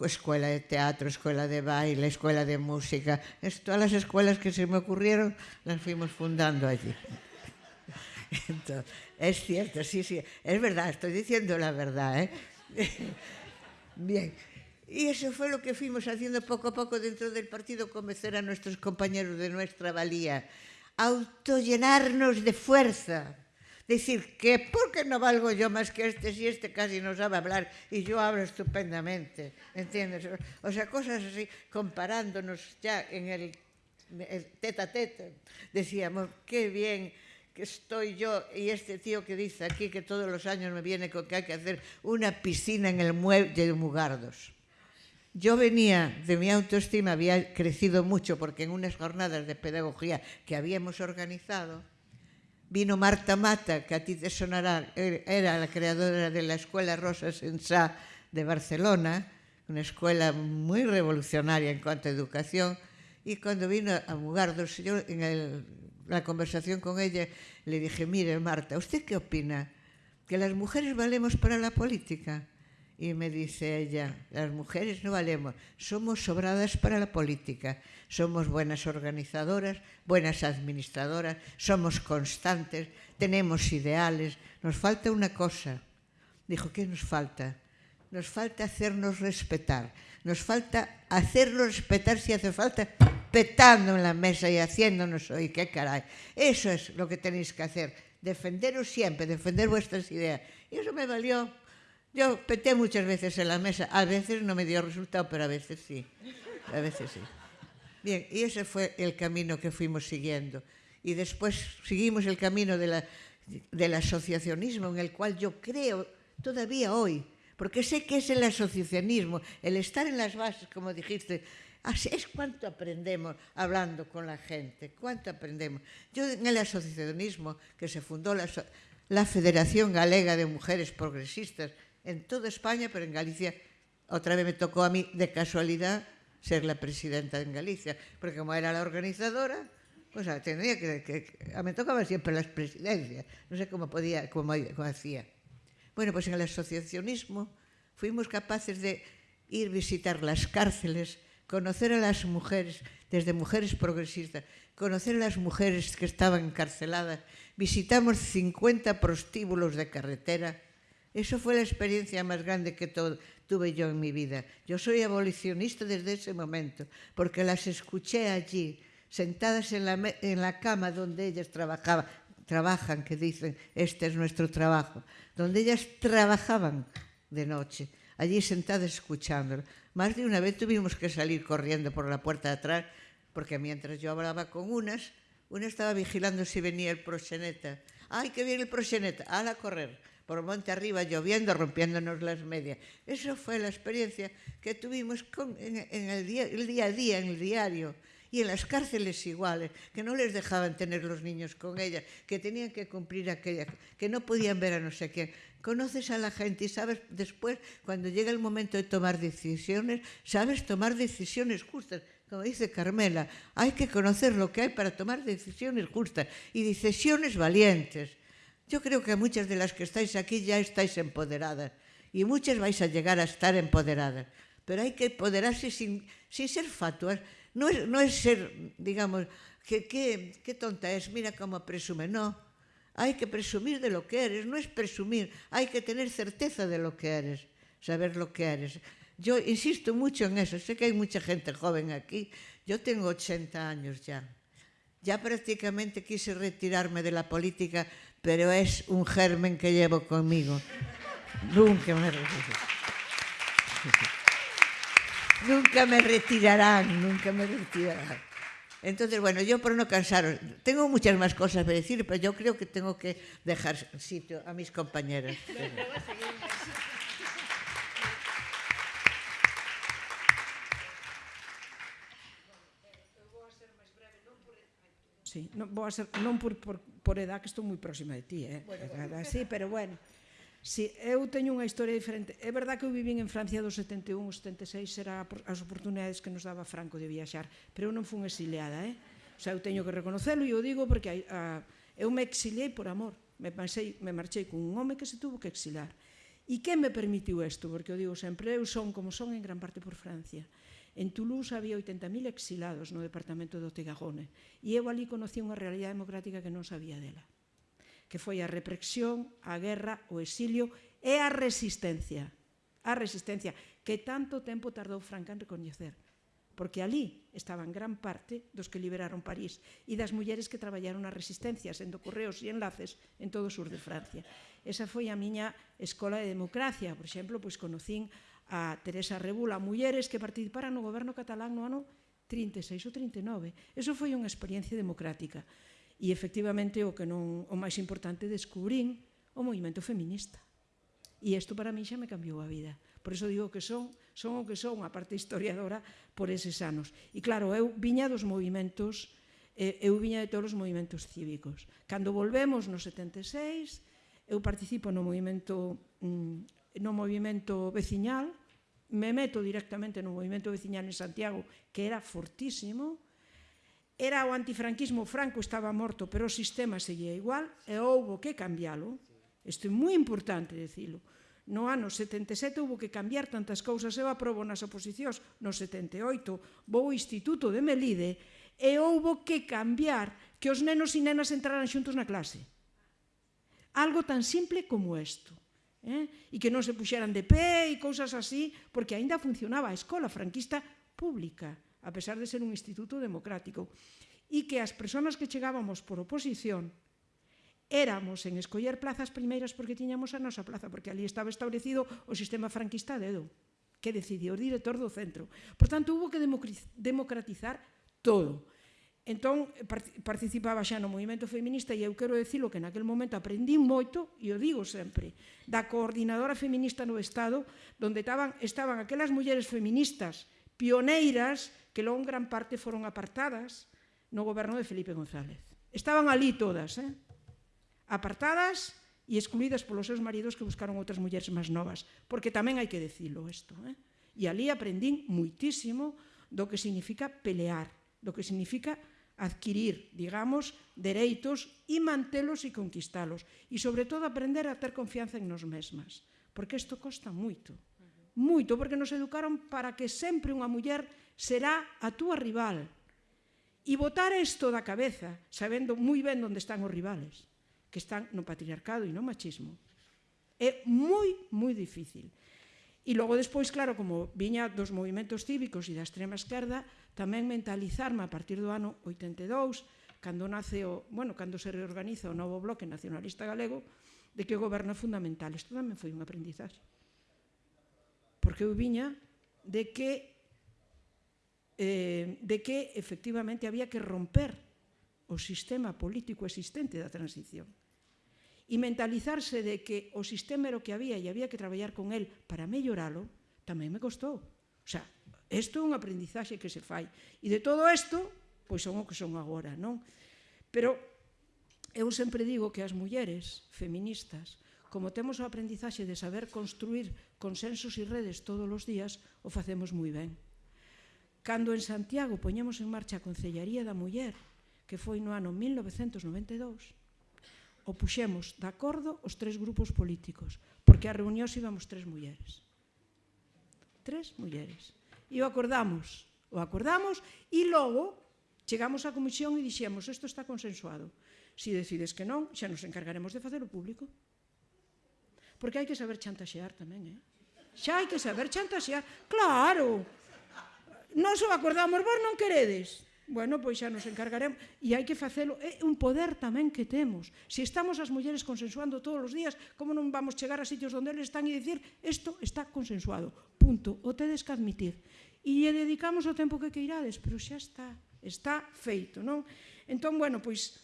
escuela de teatro, escuela de baile, escuela de música, todas las escuelas que se me ocurrieron las fuimos fundando allí. Entonces, es cierto, sí, sí, es verdad, estoy diciendo la verdad, ¿eh? Bien. Y eso fue lo que fuimos haciendo poco a poco dentro del partido, convencer a nuestros compañeros de nuestra valía, autollenarnos de fuerza, decir que ¿por qué no valgo yo más que este si este casi no sabe hablar y yo hablo estupendamente? ¿Entiendes? O sea, cosas así, comparándonos ya en el, el teta a teta, decíamos, qué bien que estoy yo y este tío que dice aquí que todos los años me viene con que hay que hacer una piscina en el muelle de Mugardos. Yo venía de mi autoestima, había crecido mucho porque en unas jornadas de pedagogía que habíamos organizado, vino Marta Mata, que a ti te sonará, era la creadora de la Escuela Rosa Sensá de Barcelona, una escuela muy revolucionaria en cuanto a educación, y cuando vino a Mugardos, yo en la conversación con ella le dije, mire Marta, ¿usted qué opina? ¿Que las mujeres valemos para la política? Y me dice ella, las mujeres no valemos, somos sobradas para la política, somos buenas organizadoras, buenas administradoras, somos constantes, tenemos ideales, nos falta una cosa. Dijo, ¿qué nos falta? Nos falta hacernos respetar, nos falta hacernos respetar si hace falta petando en la mesa y haciéndonos oír, qué caray. Eso es lo que tenéis que hacer, defenderos siempre, defender vuestras ideas. Y eso me valió Yo peté muchas veces en la mesa, a veces no me dio resultado, pero a veces sí, a veces sí. Bien, y ese fue el camino que fuimos siguiendo. Y después seguimos el camino de la, del asociacionismo, en el cual yo creo todavía hoy, porque sé que es el asociacionismo, el estar en las bases, como dijiste, es cuánto aprendemos hablando con la gente, cuánto aprendemos. Yo en el asociacionismo, que se fundó la, la Federación Galega de Mujeres Progresistas, en toda España, pero en Galicia otra vez me tocó a mí de casualidad ser la presidenta en Galicia, porque como era la organizadora, pues tenía que, que, que me tocaba siempre las presidencias, no sé cómo podía, cómo, cómo hacía. Bueno, pues en el asociacionismo fuimos capaces de ir visitar las cárceles, conocer a las mujeres, desde mujeres progresistas, conocer a las mujeres que estaban encarceladas, visitamos 50 prostíbulos de carretera, Eso fue la experiencia más grande que tuve yo en mi vida. Yo soy abolicionista desde ese momento, porque las escuché allí, sentadas en la, cama donde ellas trabajaban, trabajan, que dicen, este es nuestro trabajo, donde ellas trabajaban de noche, allí sentadas escuchándolo. Más de una vez tuvimos que salir corriendo por la puerta de atrás, porque mientras yo hablaba con unas, una estaba vigilando si venía el proxeneta. ¡Ay, que viene el proxeneta! ¡Hala correr! Por monte arriba lloviendo, rompiéndonos las medias. Eso fue la experiencia que tuvimos con, en, el, día, el día a día, en el diario. Y en las cárceles iguales, que no les dejaban tener los niños con ellas, que tenían que cumplir aquella, que no podían ver a no sé quién. Conoces a la gente y sabes después, cuando llega el momento de tomar decisiones, sabes tomar decisiones justas. Como dice Carmela, hay que conocer lo que hay para tomar decisiones justas y decisiones valientes Yo creo que muchas de las que estáis aquí ya estáis empoderadas y muchas vais a llegar a estar empoderadas. Pero hay que empoderarse sin, sin ser fatuas. No es, no es ser, digamos, que, que, qué tonta es, mira cómo presume. No, hay que presumir de lo que eres, no es presumir, hay que tener certeza de lo que eres, saber lo que eres. Yo insisto mucho en eso, sé que hay mucha gente joven aquí, yo tengo 80 años ya. Ya prácticamente quise retirarme de la política pero es un germen que llevo conmigo. Nunca me Nunca me retirarán, nunca me retirarán. Entonces, bueno, yo por no cansaros, tengo muchas más cosas que decir, pero yo creo que tengo que dejar sitio a mis compañeras. sí. Non, vou a ser, non por, por, por edad, que estou moi próxima de ti, eh? Bueno, bueno. Sí, pero bueno. Sí, eu teño unha historia diferente. É verdad que eu vivín en Francia dos 71 aos 76, era as oportunidades que nos daba Franco de viaxar, pero eu non fun exiliada, eh? O sea, eu teño que reconocelo e eu digo porque a, a, eu me exiliei por amor. Me, pasei, me marchei cun home que se tuvo que exilar. E que me permitiu isto? Porque eu digo sempre, eu son como son en gran parte por Francia. En Toulouse había 80.000 exilados no departamento do Tegagone e eu ali conocí unha realidade democrática que non sabía dela que foi a represión, a guerra, o exilio e a resistencia. A resistencia que tanto tempo tardou Franca en recoñecer, porque ali estaban gran parte dos que liberaron París e das mulleres que traballaron nas resistencias, sendo correos e enlaces en todo o sur de Francia. Esa foi a miña escola de democracia, por exemplo, pois conocín a Teresa Rebula, mulleres que participaran no goberno catalán no ano 36 ou 39. Eso foi unha experiencia democrática. E efectivamente o que non o máis importante descubrín o movimento feminista. E isto para mí xa me cambiou a vida. Por iso digo que son, son o que son, a parte historiadora, por eses anos. E claro, eu viña dos movimentos, eh, eu viña de todos os movimentos cívicos. Cando volvemos no 76, eu participo no movimento mm, no movimento veciñal, me meto directamente no movimento veciñal en Santiago, que era fortísimo, era o antifranquismo, Franco estaba morto, pero o sistema seguía igual, e houbo que cambiálo, isto é moi importante decilo, no ano 77 houve que cambiar tantas cousas, eu aprobo nas oposicións no 78, vou ao Instituto de Melide, e houve que cambiar que os nenos e nenas entraran xuntos na clase. Algo tan simple como isto eh? e que non se puxeran de pé e cousas así, porque aínda funcionaba a escola franquista pública, a pesar de ser un instituto democrático, e que as persoas que chegábamos por oposición éramos en escoller plazas primeiras porque tiñamos a nosa plaza, porque ali estaba establecido o sistema franquista de Edo, que decidiu o director do centro. Por tanto, hubo que democratizar todo. Entón, participaba xa no movimento feminista e eu quero decirlo que naquel momento aprendí moito, e o digo sempre, da coordinadora feminista no Estado, donde estaban, estaban aquelas mulleres feministas pioneiras que logo en gran parte foron apartadas no goberno de Felipe González. Estaban ali todas, eh? apartadas e excluídas polos seus maridos que buscaron outras mulleres máis novas, porque tamén hai que decirlo isto. Eh? E ali aprendín muitísimo do que significa pelear, do que significa adquirir, digamos, dereitos e mantelos e conquistalos. E, sobre todo, aprender a ter confianza en nos mesmas, porque isto costa moito. Moito, porque nos educaron para que sempre unha muller será a túa rival. E botar isto da cabeza, sabendo moi ben onde están os rivales, que están no patriarcado e no machismo. É moi, moi difícil. E logo despois, claro, como viña dos movimentos cívicos e da extrema esquerda, Tamén mentalizarme a partir do ano 82, cando nace o, bueno, cando se reorganiza o novo bloque nacionalista galego, de que o goberno é fundamental. Isto tamén foi un aprendizaxe. Porque eu viña de que eh, de que efectivamente había que romper o sistema político existente da transición e mentalizarse de que o sistema era o que había e había que traballar con el para melloralo, tamén me costou. O sea, isto é un aprendizaxe que se fai. E de todo isto, pois son o que son agora, non? Pero eu sempre digo que as mulleres feministas, como temos o aprendizaxe de saber construir consensos e redes todos os días, o facemos moi ben. Cando en Santiago poñemos en marcha a Concellaría da Muller, que foi no ano 1992, o puxemos de acordo os tres grupos políticos, porque a reunión íbamos tres mulleres tres mulleres. E o acordamos, o acordamos e logo chegamos á comisión e dixemos isto está consensuado. Se si decides que non, xa nos encargaremos de facer o público. Porque hai que saber chantaxear tamén, eh? Xa hai que saber chantaxear. Claro, non o acordamos, vos non queredes bueno, pois xa nos encargaremos. E hai que facelo, é un poder tamén que temos. Se estamos as mulleres consensuando todos os días, como non vamos chegar a sitios onde eles están e dicir isto está consensuado, punto, o tedes que admitir. E lle dedicamos o tempo que queirades, pero xa está, está feito, non? Entón, bueno, pois,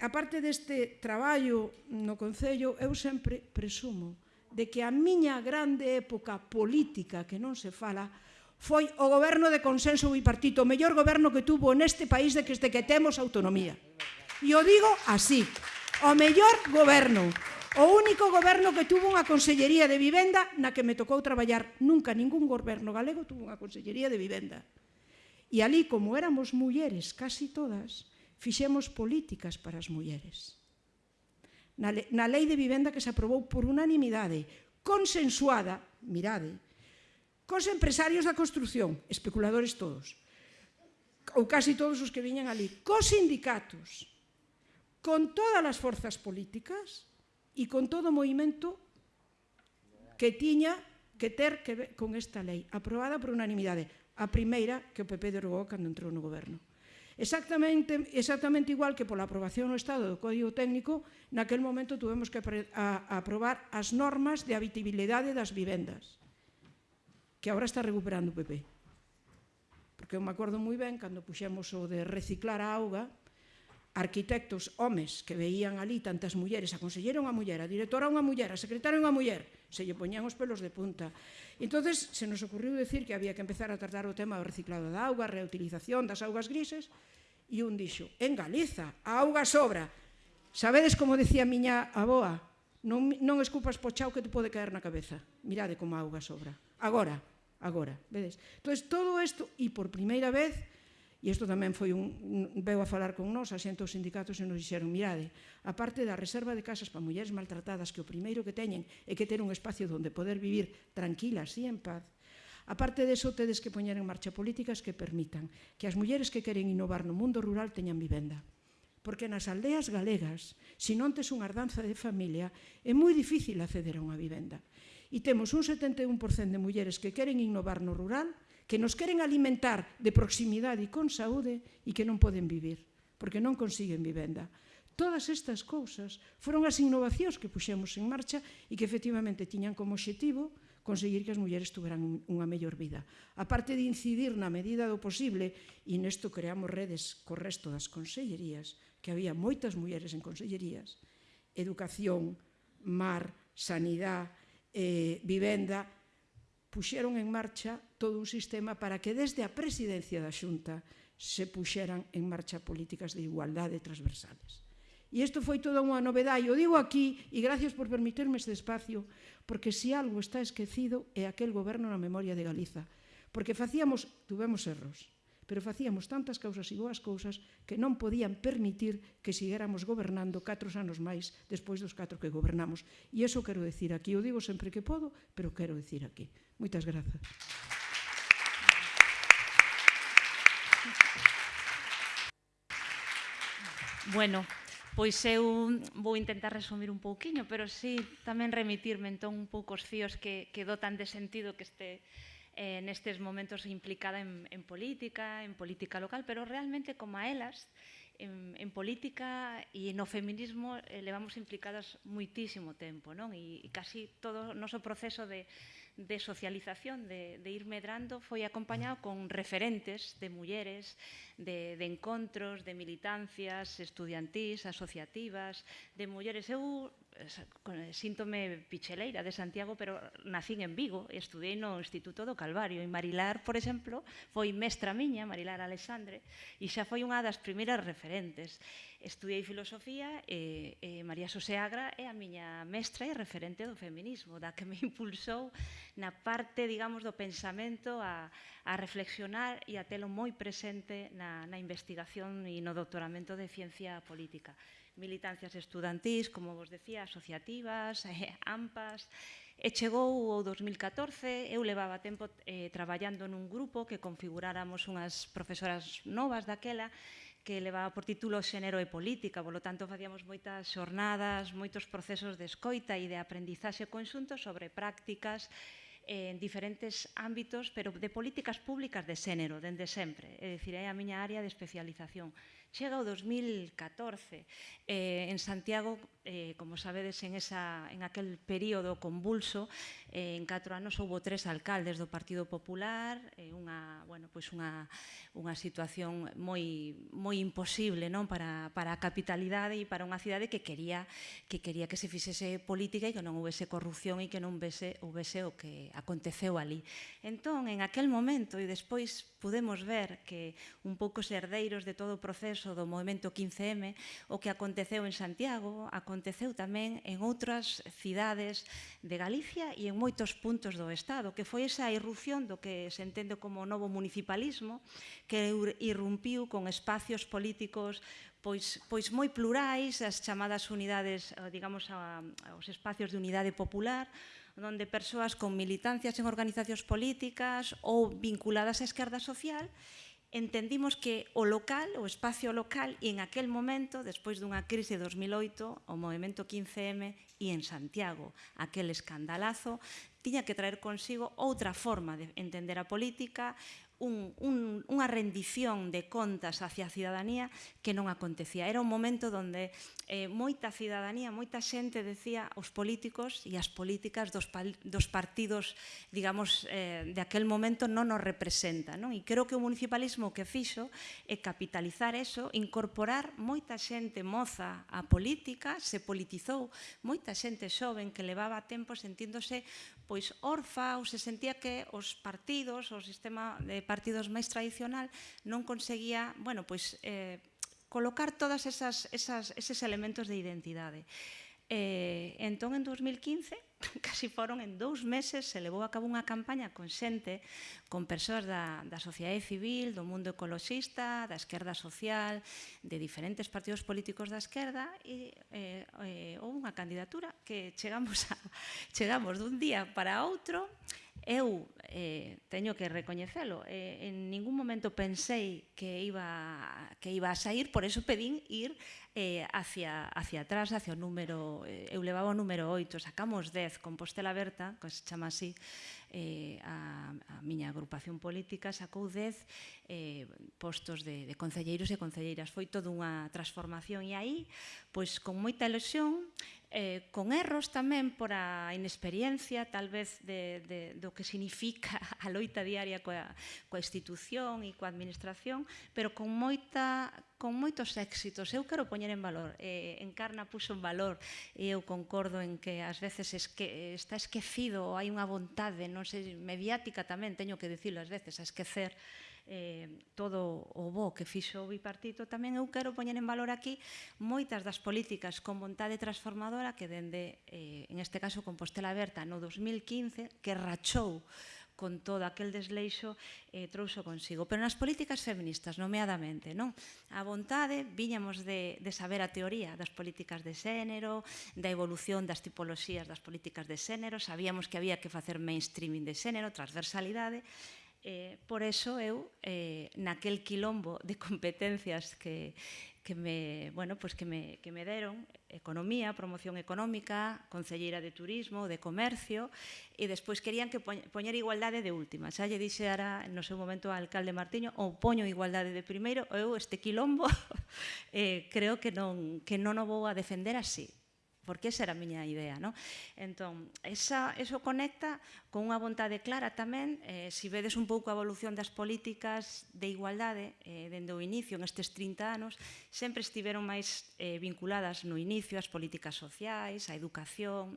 aparte deste traballo no Concello, eu sempre presumo de que a miña grande época política que non se fala, foi o goberno de consenso bipartito, o mellor goberno que tuvo neste país de que, desde que temos autonomía. E o digo así, o mellor goberno, o único goberno que tuvo unha consellería de vivenda na que me tocou traballar. Nunca ningún goberno galego tuvo unha consellería de vivenda. E ali, como éramos mulleres casi todas, fixemos políticas para as mulleres. Na, le, na lei de vivenda que se aprobou por unanimidade, consensuada, mirade, cos empresarios da construción, especuladores todos, ou casi todos os que viñan ali, cos sindicatos, con todas as forzas políticas e con todo o movimento que tiña que ter que ver con esta lei, aprobada por unanimidade, a primeira que o PP derogou cando entrou no goberno. Exactamente, exactamente igual que pola aprobación no Estado do Código Técnico, naquel momento tuvemos que aprobar as normas de habitabilidade das vivendas que agora está recuperando o PP. Porque eu me acordo moi ben cando puxemos o de reciclar a auga, arquitectos, homes, que veían ali tantas mulleres, a consellera unha muller, a directora unha muller, a secretaria unha muller, se lle poñían os pelos de punta. entonces se nos ocurriu decir que había que empezar a tratar o tema do reciclado da auga, reutilización das augas grises, e un dixo, en Galiza, a auga sobra. Sabedes como decía a miña aboa? Non, non escupas pochao que te pode caer na cabeza. Mirade como a auga sobra. Agora, agora. Vedes? Entón, todo isto, e por primeira vez, e isto tamén foi un, veu a falar con nós, a xente dos sindicatos e nos dixeron, mirade, a parte da reserva de casas para mulleres maltratadas, que o primeiro que teñen é que ter un espacio onde poder vivir tranquilas e en paz, A parte deso, tedes que poñer en marcha políticas que permitan que as mulleres que queren innovar no mundo rural teñan vivenda. Porque nas aldeas galegas, se non tes unha ardanza de familia, é moi difícil acceder a unha vivenda e temos un 71% de mulleres que queren innovar no rural, que nos queren alimentar de proximidade e con saúde e que non poden vivir, porque non consiguen vivenda. Todas estas cousas foron as innovacións que puxemos en marcha e que efectivamente tiñan como objetivo conseguir que as mulleres tuveran unha mellor vida. A parte de incidir na medida do posible, e nesto creamos redes co resto das consellerías, que había moitas mulleres en consellerías, educación, mar, sanidade, eh, Vivenda puxeron en marcha todo un sistema para que desde a presidencia da Xunta se puxeran en marcha políticas de igualdade transversales. E isto foi toda unha novedade, o digo aquí, e gracias por permitirme este espacio, porque se algo está esquecido é aquel goberno na memoria de Galiza, porque facíamos, tuvemos erros, pero facíamos tantas causas e boas cousas que non podían permitir que siguéramos gobernando catro anos máis despois dos catro que gobernamos. E iso quero decir aquí, o digo sempre que podo, pero quero decir aquí. Moitas grazas. Bueno, pois eu vou intentar resumir un pouquiño, pero sí tamén remitirme entón un pouco os fíos que, que dotan de sentido que este eh, nestes momentos implicada en, en política, en política local, pero realmente como a elas, en, en política e no feminismo eh, levamos implicadas muitísimo tempo, non? E, e casi todo o noso proceso de, de socialización, de, de ir medrando, foi acompañado con referentes de mulleres, de, de encontros, de militancias estudiantís, asociativas, de mulleres. Eu síntome picheleira de Santiago, pero nacín en Vigo e estudei no Instituto do Calvario. E Marilar, por exemplo, foi mestra miña, Marilar Alexandre, e xa foi unha das primeiras referentes. Estudei filosofía e, e María Xosé Agra é a miña mestra e referente do feminismo, da que me impulsou na parte, digamos, do pensamento a, a reflexionar e a telo moi presente na, na investigación e no doutoramento de ciencia política militancias estudantís, como vos decía, asociativas, eh, AMPAs. E chegou o 2014, eu levaba tempo eh, traballando nun grupo que configuráramos unhas profesoras novas daquela que levaba por título Xénero e Política, polo tanto facíamos moitas xornadas, moitos procesos de escoita e de aprendizaxe conxunto sobre prácticas en diferentes ámbitos, pero de políticas públicas de xénero, dende sempre, é dicir, é a miña área de especialización. Chega o 2014. Eh, en Santiago eh, como sabedes, en, esa, en aquel período convulso, eh, en catro anos houbo tres alcaldes do Partido Popular, eh, unha, bueno, pois unha, unha situación moi, moi imposible non para, para a capitalidade e para unha cidade que quería que quería que se fixese política e que non houvese corrupción e que non houvese, houvese o que aconteceu ali. Entón, en aquel momento e despois pudemos ver que un pouco os herdeiros de todo o proceso do movimento 15M, o que aconteceu en Santiago, aconteceu aconteceu tamén en outras cidades de Galicia e en moitos puntos do Estado, que foi esa irrupción do que se entende como novo municipalismo, que irrumpiu con espacios políticos pois, pois moi plurais, as chamadas unidades, eh, digamos, a, aos espacios de unidade popular, onde persoas con militancias en organizacións políticas ou vinculadas á esquerda social entendimos que o local, o espacio local, e en aquel momento, despois dunha crise de 2008, o movimento 15M e en Santiago, aquel escandalazo, tiña que traer consigo outra forma de entender a política, un, un, unha rendición de contas hacia a cidadanía que non acontecía. Era un momento onde eh, moita cidadanía, moita xente decía os políticos e as políticas dos, pal, dos partidos, digamos, eh, de aquel momento non nos representa. Non? E creo que o municipalismo que fixo é capitalizar eso, incorporar moita xente moza á política, se politizou moita xente xoven que levaba tempo sentíndose pois orfa ou se sentía que os partidos, o sistema de partidos máis tradicional non conseguía, bueno, pois eh, colocar todas esas, esas, eses elementos de identidade. Eh, entón, en 2015, casi foron en dous meses, se levou a cabo unha campaña con xente, con persoas da, da sociedade civil, do mundo ecoloxista, da esquerda social, de diferentes partidos políticos da esquerda, e eh, eh, houve unha candidatura que chegamos, a, chegamos dun día para outro, Eu eh, teño que recoñecelo, eh, en ningún momento pensei que iba, que iba a sair, por eso pedín ir eh, hacia, hacia atrás, hacia o número, eh, eu levaba o número 8, sacamos 10, Compostela Berta, que se chama así, eh, a, a miña agrupación política sacou 10 eh, postos de, de concelleiros e concelleiras. Foi toda unha transformación e aí, pois con moita ilusión, eh, con erros tamén por a inexperiencia, tal vez, de, de, do que significa a loita diaria coa, coa institución e coa administración, pero con moita con moitos éxitos. Eu quero poñer en valor, eh, Encarna puxo en valor, e eu concordo en que ás veces esque, está esquecido, hai unha vontade, non sei, mediática tamén, teño que dicilo ás veces, a esquecer eh, todo o bo que fixo o bipartito, tamén eu quero poñer en valor aquí moitas das políticas con vontade transformadora que dende, eh, en este caso, Compostela Aberta no 2015, que rachou con todo aquel desleixo eh, trouxo consigo. Pero nas políticas feministas, nomeadamente, non? A vontade, viñamos de, de saber a teoría das políticas de xénero, da evolución das tipoloxías das políticas de xénero, sabíamos que había que facer mainstreaming de xénero, transversalidade, Eh, por eso eu, eh, naquel quilombo de competencias que, que me, bueno, pues que me, que me deron, economía, promoción económica, concelleira de turismo, de comercio, e despois querían que poñer igualdade de última. Xa lle dixe ara, no seu momento, ao alcalde Martiño, ou poño igualdade de primeiro, ou eu este quilombo eh, creo que non, que non o vou a defender así porque esa era a miña idea. Non? Entón, esa, eso conecta con unha vontade clara tamén, eh, si vedes un pouco a evolución das políticas de igualdade eh, dende o inicio, nestes 30 anos, sempre estiveron máis eh, vinculadas no inicio ás políticas sociais, á educación,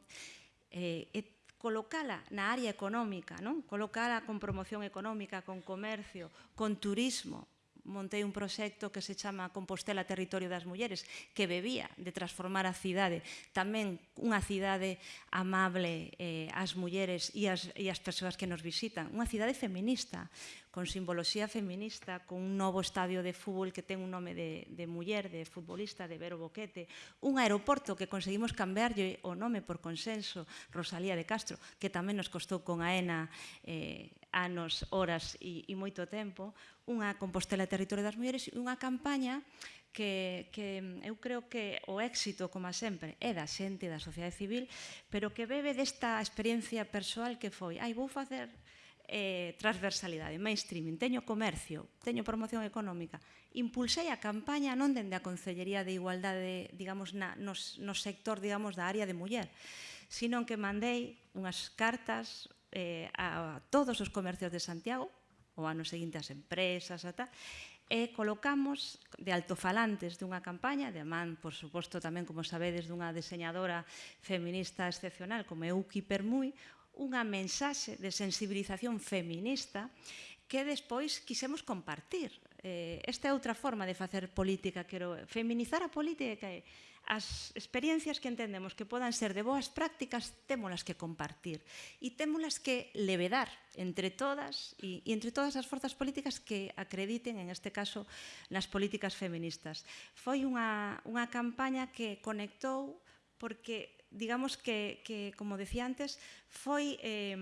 eh, e colocala na área económica, non? colocala con promoción económica, con comercio, con turismo, montei un proxecto que se chama Compostela Territorio das Mulleres, que bebía de transformar a cidade, tamén unha cidade amable eh, ás mulleres e ás, e ás persoas que nos visitan, unha cidade feminista, con simboloxía feminista, con un novo estadio de fútbol que ten un nome de, de muller, de futbolista, de Vero Boquete, un aeroporto que conseguimos cambiarlle o nome por consenso, Rosalía de Castro, que tamén nos costou con AENA eh, anos, horas e, e moito tempo, unha Compostela Territorio das Mulleres e unha campaña que, que eu creo que o éxito, como sempre, é da xente, da sociedade civil, pero que bebe desta experiencia persoal que foi, ai, vou facer eh, transversalidade, mainstreaming, teño comercio, teño promoción económica. Impulsei a campaña non dende a Concellería de Igualdade, digamos, na, nos, no sector, digamos, da área de muller, sino que mandei unhas cartas eh, a, a todos os comercios de Santiago, o ano seguinte as empresas, a tal, e colocamos de altofalantes dunha campaña, de man, por suposto, tamén, como sabedes, dunha diseñadora feminista excepcional como Euki Permui, unha mensaxe de sensibilización feminista que despois quisemos compartir. Eh, esta é outra forma de facer política, quero feminizar a política e as experiencias que entendemos que podan ser de boas prácticas témolas que compartir e témolas que levedar entre todas e, e entre todas as forzas políticas que acrediten, en este caso, nas políticas feministas. Foi unha, unha campaña que conectou porque digamos que, que como decía antes, foi eh,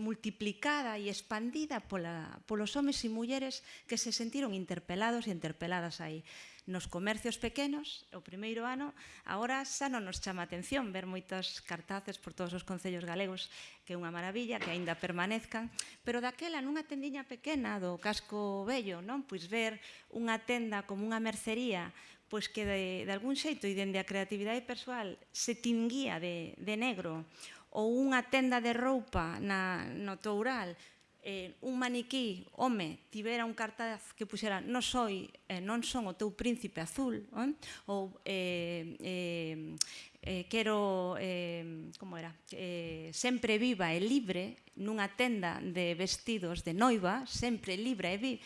multiplicada e expandida pola, polos homes e mulleres que se sentiron interpelados e interpeladas aí nos comercios pequenos, o primeiro ano, agora xa non nos chama atención ver moitas cartaces por todos os concellos galegos, que é unha maravilla, que aínda permanezcan, pero daquela nunha tendiña pequena do casco vello, non? Pois ver unha tenda como unha mercería pois que de, de algún xeito e dende a creatividade persoal se tinguía de, de negro ou unha tenda de roupa na, no toural eh, un maniquí, home, tivera un cartaz que puxera non soy, eh, non son o teu príncipe azul, eh? ou eh, eh, eh, quero, eh, como era, eh, sempre viva e libre, nunha tenda de vestidos de noiva, sempre libre e viva,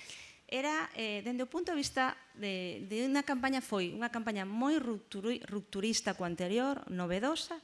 era, eh, dende o punto de vista de, de unha campaña foi unha campaña moi rupturista co anterior, novedosa,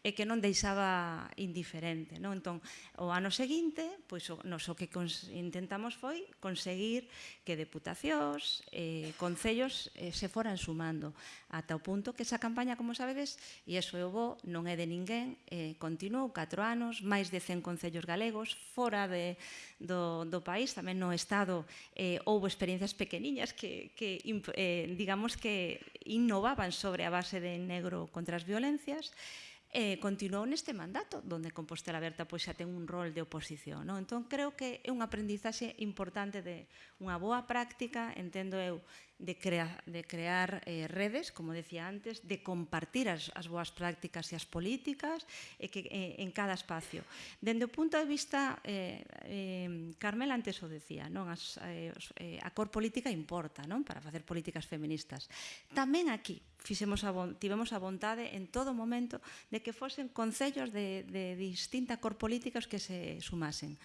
e que non deixaba indiferente. Non? Entón, o ano seguinte, pois, o, nos o que intentamos foi conseguir que deputacións, eh, concellos eh, se foran sumando, ata o punto que esa campaña, como sabedes, e iso é o bo, non é de ninguén, eh, continuou 4 anos, máis de 100 concellos galegos, fora de, do, do país, tamén no Estado, eh, houve experiencias pequeniñas que, que eh, digamos que innovaban sobre a base de negro contra as violencias, e eh, continuou neste mandato, donde Compostela Aberta pois, xa ten un rol de oposición. Non? Entón, creo que é unha aprendizaxe importante de unha boa práctica, entendo eu, de, crea, de crear eh, redes, como decía antes, de compartir as, as boas prácticas e as políticas e que, eh, en cada espacio. Dende o punto de vista, eh, eh, Carmel antes o decía, non as, eh, eh, a cor política importa non para facer políticas feministas. Tamén aquí fixemos a, tivemos a vontade en todo momento de que fosen concellos de, de distinta cor política os que se sumasen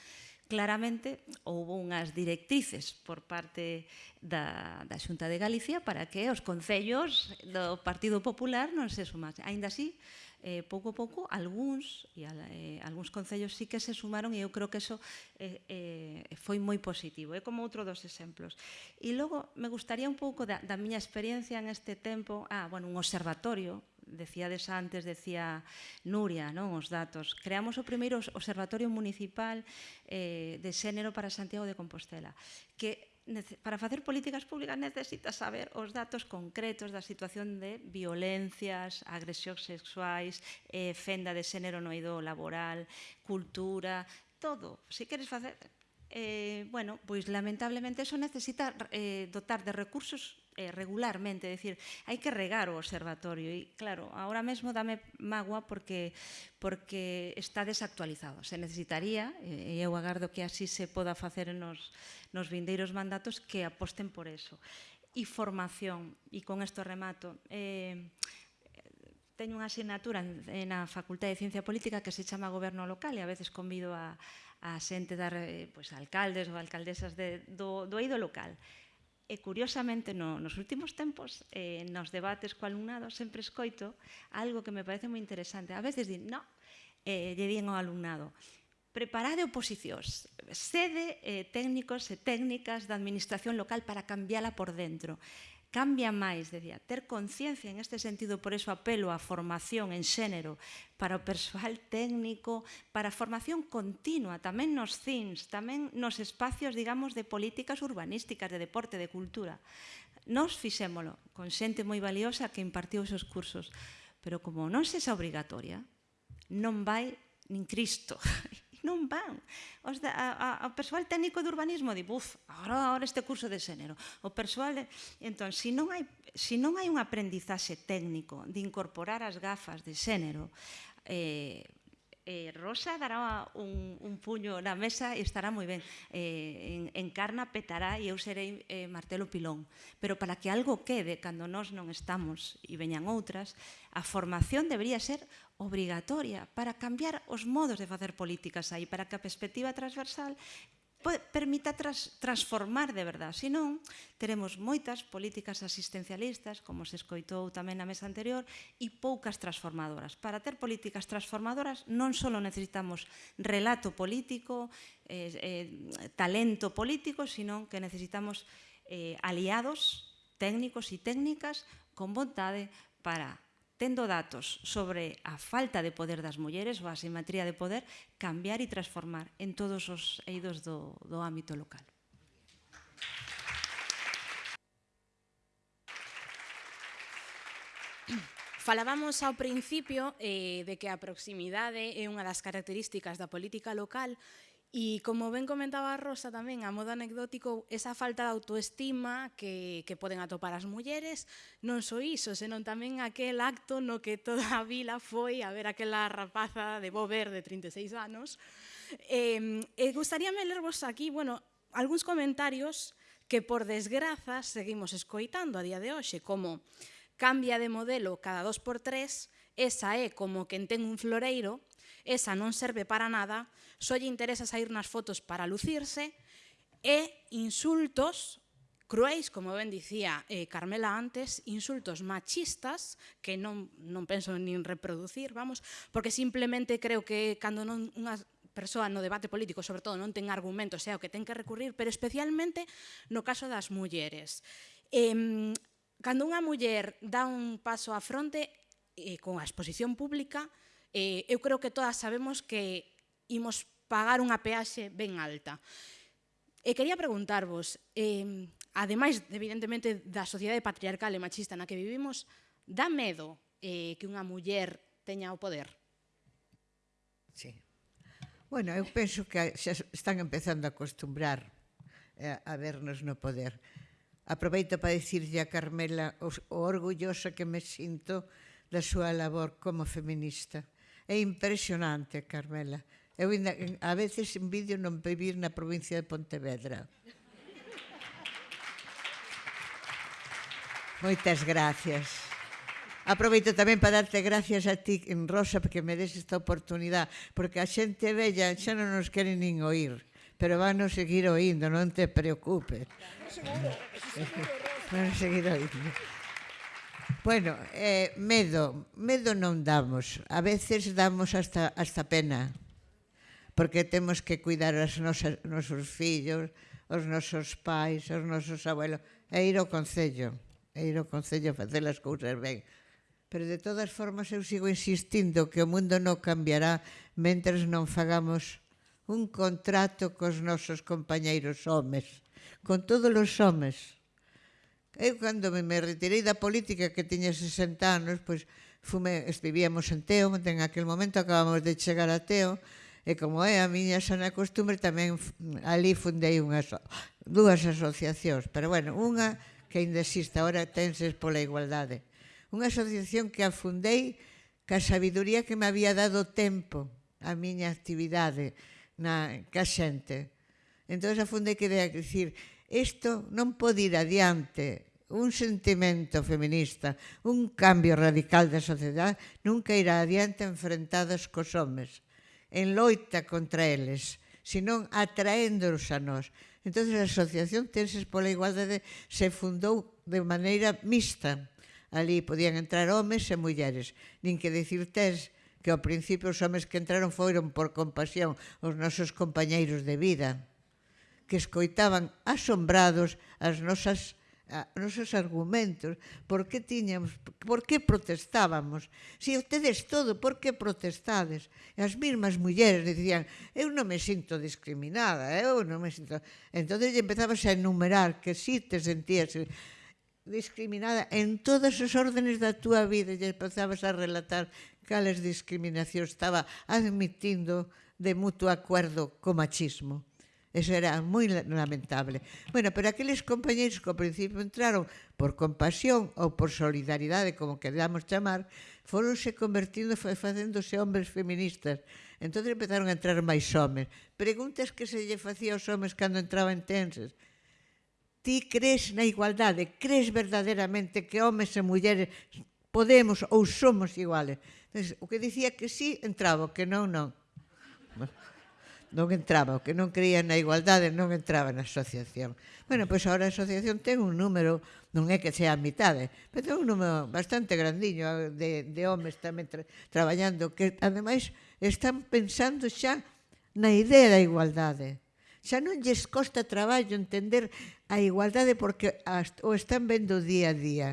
claramente houve unhas directrices por parte da, da Xunta de Galicia para que os concellos do Partido Popular non se sumasen. Ainda así, eh, pouco a pouco, algúns, e eh, algúns concellos sí que se sumaron e eu creo que eso eh, eh, foi moi positivo. É eh, como outro dos exemplos. E logo, me gustaría un pouco da, da miña experiencia en este tempo, ah, bueno, un observatorio, decíades antes, decía Nuria, non os datos. Creamos o primeiro Observatorio Municipal eh, de Xénero para Santiago de Compostela, que para facer políticas públicas necesita saber os datos concretos da situación de violencias, agresións sexuais, eh, fenda de xénero no eido laboral, cultura, todo. Se si queres facer... Eh, bueno, pois lamentablemente eso necesita eh, dotar de recursos eh, regularmente, é dicir, hai que regar o observatorio e claro, ahora mesmo dame magua porque porque está desactualizado. Se necesitaría, eh, e eu agardo que así se poda facer nos, nos vindeiros mandatos, que aposten por eso. E formación, e con isto remato, eh, teño unha asignatura na Facultade de Ciencia Política que se chama Goberno Local e a veces convido a, a xente dar, eh, pois, pues, alcaldes ou alcaldesas de, do, do eido local E, curiosamente, no, nos últimos tempos, eh, nos debates co alumnado, sempre escoito algo que me parece moi interesante. A veces din, no, eh, lle din ao alumnado, preparade oposicións, sede eh, técnicos e técnicas da administración local para cambiala por dentro cambia máis, decía, ter conciencia en este sentido, por eso apelo a formación en xénero para o persoal técnico, para a formación continua, tamén nos CINS, tamén nos espacios, digamos, de políticas urbanísticas, de deporte, de cultura. Nos fixémolo con xente moi valiosa que impartiu esos cursos, pero como non sexa obrigatoria, non vai nin Cristo. non van. Os da, a, a, o persoal técnico de urbanismo di, buf, agora, agora este curso de xénero. O persoal... De... Entón, se si non hai, se si non hai un aprendizaxe técnico de incorporar as gafas de xénero, eh, eh, Rosa dará un, un puño na mesa e estará moi ben. Eh, en, encarna petará e eu serei eh, martelo pilón. Pero para que algo quede cando nós non estamos e veñan outras, a formación debería ser obrigatoria para cambiar os modos de facer políticas aí, para que a perspectiva transversal permita tras, transformar de verdad. Se non, teremos moitas políticas asistencialistas, como se escoitou tamén na mesa anterior, e poucas transformadoras. Para ter políticas transformadoras non só necesitamos relato político, eh, eh, talento político, sino que necesitamos eh, aliados técnicos e técnicas con vontade para tendo datos sobre a falta de poder das mulleres ou a simetría de poder, cambiar e transformar en todos os eidos do, do ámbito local. Falábamos ao principio eh, de que a proximidade é unha das características da política local E como ben comentaba a Rosa tamén, a modo anecdótico, esa falta de autoestima que, que poden atopar as mulleres, non só iso, senón tamén aquel acto no que toda a vila foi a ver aquela rapaza de Bover de 36 anos. Eh, e gustaríame lervos aquí, bueno, algúns comentarios que por desgraza seguimos escoitando a día de hoxe, como cambia de modelo cada dos por tres, esa é como quen ten un floreiro, esa non serve para nada, só lle interesa sair nas fotos para lucirse e insultos cruéis, como ben dicía eh, Carmela antes, insultos machistas que non, non penso nin reproducir, vamos, porque simplemente creo que cando non unha persoa no debate político, sobre todo, non ten argumentos, é o que ten que recurrir, pero especialmente no caso das mulleres. Eh, cando unha muller dá un paso á fronte eh, con a exposición pública, eh, eu creo que todas sabemos que imos pagar unha peaxe ben alta. E quería preguntarvos, eh, ademais, evidentemente, da sociedade patriarcal e machista na que vivimos, dá medo eh, que unha muller teña o poder? Sí. Bueno, eu penso que xa están empezando a acostumbrar eh, a vernos no poder. Aproveito para dicirlle a Carmela o, o orgullosa que me sinto da súa labor como feminista É impresionante, Carmela. Eu ainda, a veces envidio non vivir na provincia de Pontevedra. Moitas gracias. Aproveito tamén para darte gracias a ti, Rosa, porque me des esta oportunidade, porque a xente bella xa non nos quere nin oír, pero van a seguir oindo, non te preocupes. Seguro, seguro, Van a seguir oindo. Bueno, eh, medo, medo non damos. A veces damos hasta, hasta pena, porque temos que cuidar os nosos, nosos fillos, os nosos pais, os nosos abuelos, e ir ao Concello, e ir ao Concello a facer as cousas ben. Pero de todas formas eu sigo insistindo que o mundo non cambiará mentres non fagamos un contrato cos nosos compañeiros homes, con todos os homes Eu cando me retirei da política que tiña 60 anos, pois fume, vivíamos en Teo, en aquel momento acabamos de chegar a Teo, e como é a miña sana costumbre, tamén ali fundei unhas, dúas asociacións, pero bueno, unha que ainda existe agora, Tenses pola Igualdade. Unha asociación que afundei ca sabiduría que me había dado tempo a miña actividade na, ca xente. Entón, afundei que, decir, Isto non pode ir adiante. Un sentimento feminista, un cambio radical da sociedade nunca irá adiante enfrentados cos homes, en loita contra eles, senón atraéndolos a nós. Entón, a Asociación Tenses pola Igualdade se fundou de maneira mixta. Ali podían entrar homes e mulleres, nin que decir tes que ao principio os homes que entraron foron por compasión os nosos compañeiros de vida que escoitaban asombrados as nosas a, nosos argumentos, por que tiñamos, por que protestábamos. Si tedes todo, por que protestades? E as mesmas mulleres dicían, eu non me sinto discriminada, eu non me sinto... Entón, empezabas a enumerar que si sí te sentías discriminada en todas as órdenes da túa vida e empezabas a relatar cales discriminación estaba admitindo de mutuo acuerdo co machismo. Eso era moi lamentable. Bueno, pero aqueles compañeiros que ao principio entraron por compasión ou por solidaridade, como queramos chamar, foronse convertindo e facéndose hombres feministas. Entón empezaron a entrar máis homes. Preguntas que se lle facía aos homes cando entraban tenses ti crees na igualdade, crees verdadeiramente que homes e mulleres podemos ou somos iguales. Entonces, o que dicía que sí, entraba, que non, non non entraba, o que non creía na igualdade non entraba na asociación. Bueno, pois agora a asociación ten un número, non é que sea a mitade, pero ten un número bastante grandiño de, de homes tamén tra, traballando, que ademais están pensando xa na idea da igualdade. Xa non lles costa traballo entender a igualdade porque as, o están vendo día a día.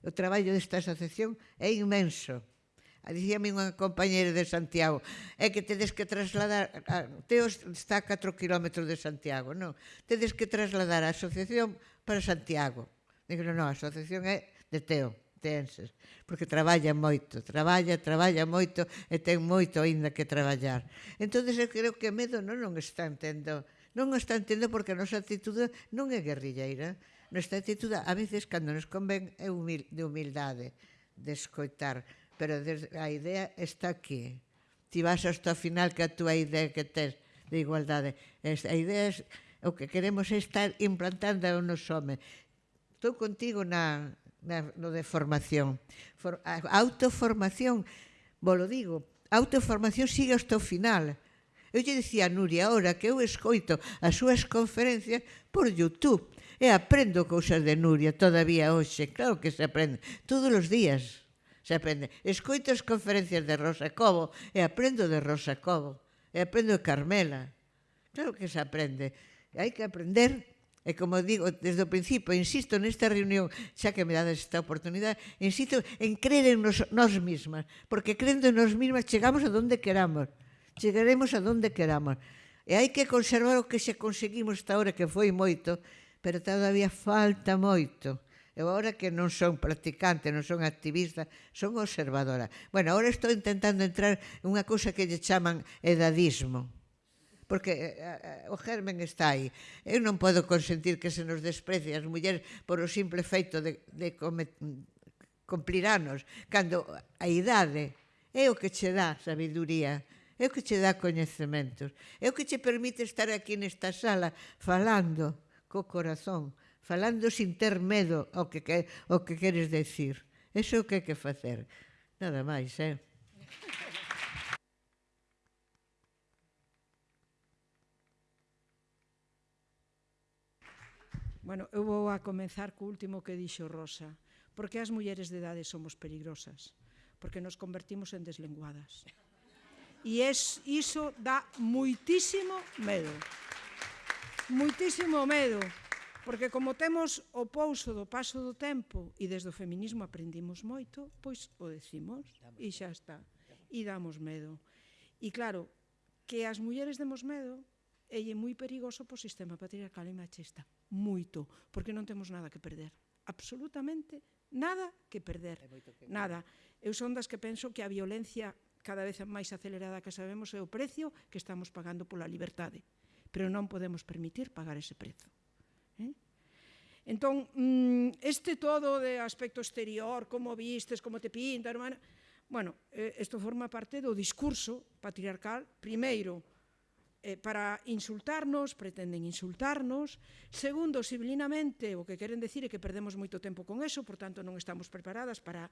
O traballo desta asociación é inmenso. Dicíame unha compañera de Santiago, é que tedes que trasladar, a, Teo está a 4 km de Santiago, non? Tedes que trasladar a asociación para Santiago. Digo, non, a asociación é de Teo, tenses, porque traballa moito, traballa, traballa moito e ten moito aínda que traballar. Entón, eu creo que medo non, non está entendo, non está entendo porque a nosa actitude non é guerrilleira, nosa actitude a veces cando nos convén é humil, de humildade, de escoitar, pero a idea está aquí. Ti vas hasta o final que a túa idea que tens de igualdade. A idea é o que queremos é estar implantando nos homes. Estou contigo na, na, no de formación. For, autoformación, vos lo digo, autoformación sigue hasta o final. Eu lle dicía a Nuria ahora que eu escoito as súas conferencias por Youtube e aprendo cousas de Nuria todavía hoxe, claro que se aprende, todos os días se aprende. Escoito as conferencias de Rosa Cobo e aprendo de Rosa Cobo e aprendo de Carmela. Claro que se aprende. Hai que aprender E como digo, desde o principio, insisto nesta reunión, xa que me dades esta oportunidade, insisto en creer en nos, nos mismas, porque crendo en nos mismas chegamos a donde queramos, chegaremos a donde queramos. E hai que conservar o que xa conseguimos esta hora, que foi moito, pero todavía falta moito. Eu agora que non son practicante, non son activista, son observadora. Bueno, agora estou intentando entrar unha cousa que lle chaman edadismo porque eh, eh, o germen está aí. Eu non podo consentir que se nos desprecie as mulleres por o simple feito de, de comet, cumplir anos, cando a idade é o que che dá sabiduría, é o que che dá coñecementos, é o que che permite estar aquí nesta sala falando co corazón, falando sin ter medo ao que, que, ao que queres decir. Eso é o que hai que facer. Nada máis, eh? Bueno, eu vou a comenzar co último que dixo Rosa. Por que as mulleres de idade somos peligrosas? Porque nos convertimos en deslenguadas. E es, iso dá muitísimo medo. Muitísimo medo. Porque como temos o pouso do paso do tempo e desde o feminismo aprendimos moito, pois o decimos e xa está. E damos medo. E claro, que as mulleres demos medo é moi perigoso po sistema patriarcal e machista. Moito, porque non temos nada que perder. Absolutamente nada que perder. Nada. Eu son das que penso que a violencia cada vez máis acelerada que sabemos é o precio que estamos pagando pola libertade. Pero non podemos permitir pagar ese prezo. Entón, mm, este todo de aspecto exterior, como vistes, como te pinta, hermana... Bueno, eh, isto forma parte do discurso patriarcal, primeiro, eh, para insultarnos, pretenden insultarnos, segundo, civilinamente, o que queren decir é que perdemos moito tempo con eso, por tanto non estamos preparadas para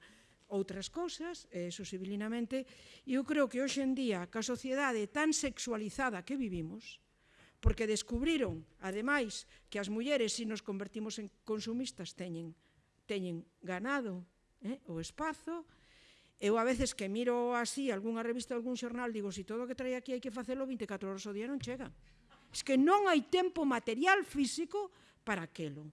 outras cousas, eh, eso civilinamente, e eu creo que hoxe en día, a sociedade tan sexualizada que vivimos, porque descubriron, ademais, que as mulleres, se nos convertimos en consumistas, teñen, teñen ganado eh, o espazo. Eu a veces que miro así algunha revista, algún xornal, digo, se si todo o que trae aquí hai que facelo 24 horas o día non chega. Es que non hai tempo material físico para aquelo.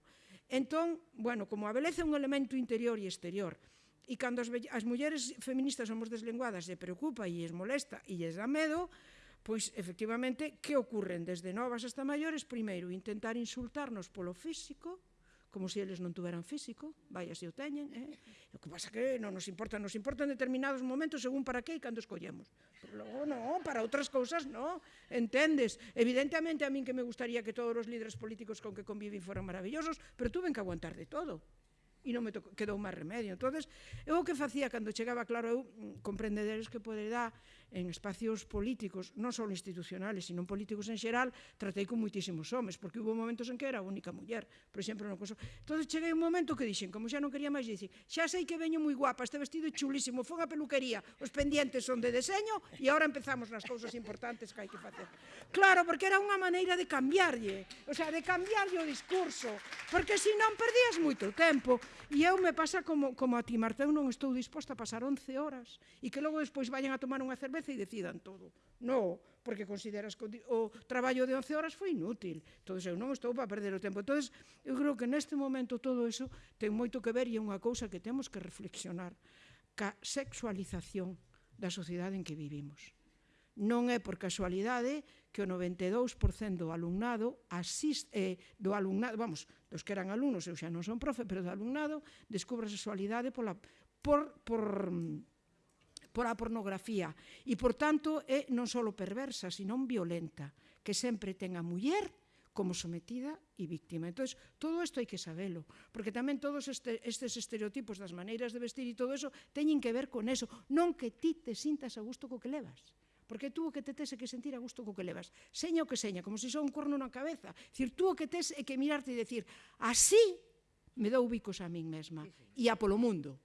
Entón, bueno, como a beleza é un elemento interior e exterior, e cando as, as mulleres feministas somos deslenguadas e preocupa e es molesta e lles dá medo, Pois, efectivamente, que ocurren desde novas hasta maiores? Primeiro, intentar insultarnos polo físico, como se eles non tuveran físico, vaya se o teñen, eh? o que pasa que non nos importa, nos importan determinados momentos según para que e cando escollemos. Pero logo non, para outras cousas non, entendes? Evidentemente a min que me gustaría que todos os líderes políticos con que conviven foran maravillosos, pero tuven que aguantar de todo e non me tocou, quedou máis remedio. entonces eu o que facía cando chegaba, claro, eu mm, comprendedes que poderá en espacios políticos, non só institucionales, sino políticos en xeral, tratei con moitísimos homes, porque hubo momentos en que era a única muller, por exemplo, no coso. Entón, cheguei un momento que dixen, como xa non quería máis, dicir, xa sei que veño moi guapa, este vestido é chulísimo, fón a peluquería, os pendientes son de deseño e agora empezamos nas cousas importantes que hai que facer. Claro, porque era unha maneira de cambiarlle, o sea, de cambiarlle o discurso, porque senón perdías moito tempo. E eu me pasa como, como a ti, Marta, eu non estou disposta a pasar 11 horas e que logo despois vayan a tomar unha cerveza cabeza e decidan todo. No, porque consideras que o traballo de 11 horas foi inútil. Entón, eu non estou para perder o tempo. Entón, eu creo que neste momento todo iso ten moito que ver e é unha cousa que temos que reflexionar ca sexualización da sociedade en que vivimos. Non é por casualidade que o 92% do alumnado asiste, eh, do alumnado, vamos, dos que eran alumnos, eu xa non son profe, pero do alumnado descubre a sexualidade pola, por, por, por a pornografía e, por tanto, é non só perversa, senón violenta, que sempre ten a muller como sometida e víctima. Entón, todo isto hai que sabelo, porque tamén todos este, estes estereotipos das maneiras de vestir e todo eso teñen que ver con eso, non que ti te sintas a gusto co que levas porque tú o que te tes é que sentir a gusto co que levas. Seña o que seña, como se son un corno na cabeza. Dicir, tú o que tes é que mirarte e decir, así me dou bicos a min mesma e a polo mundo.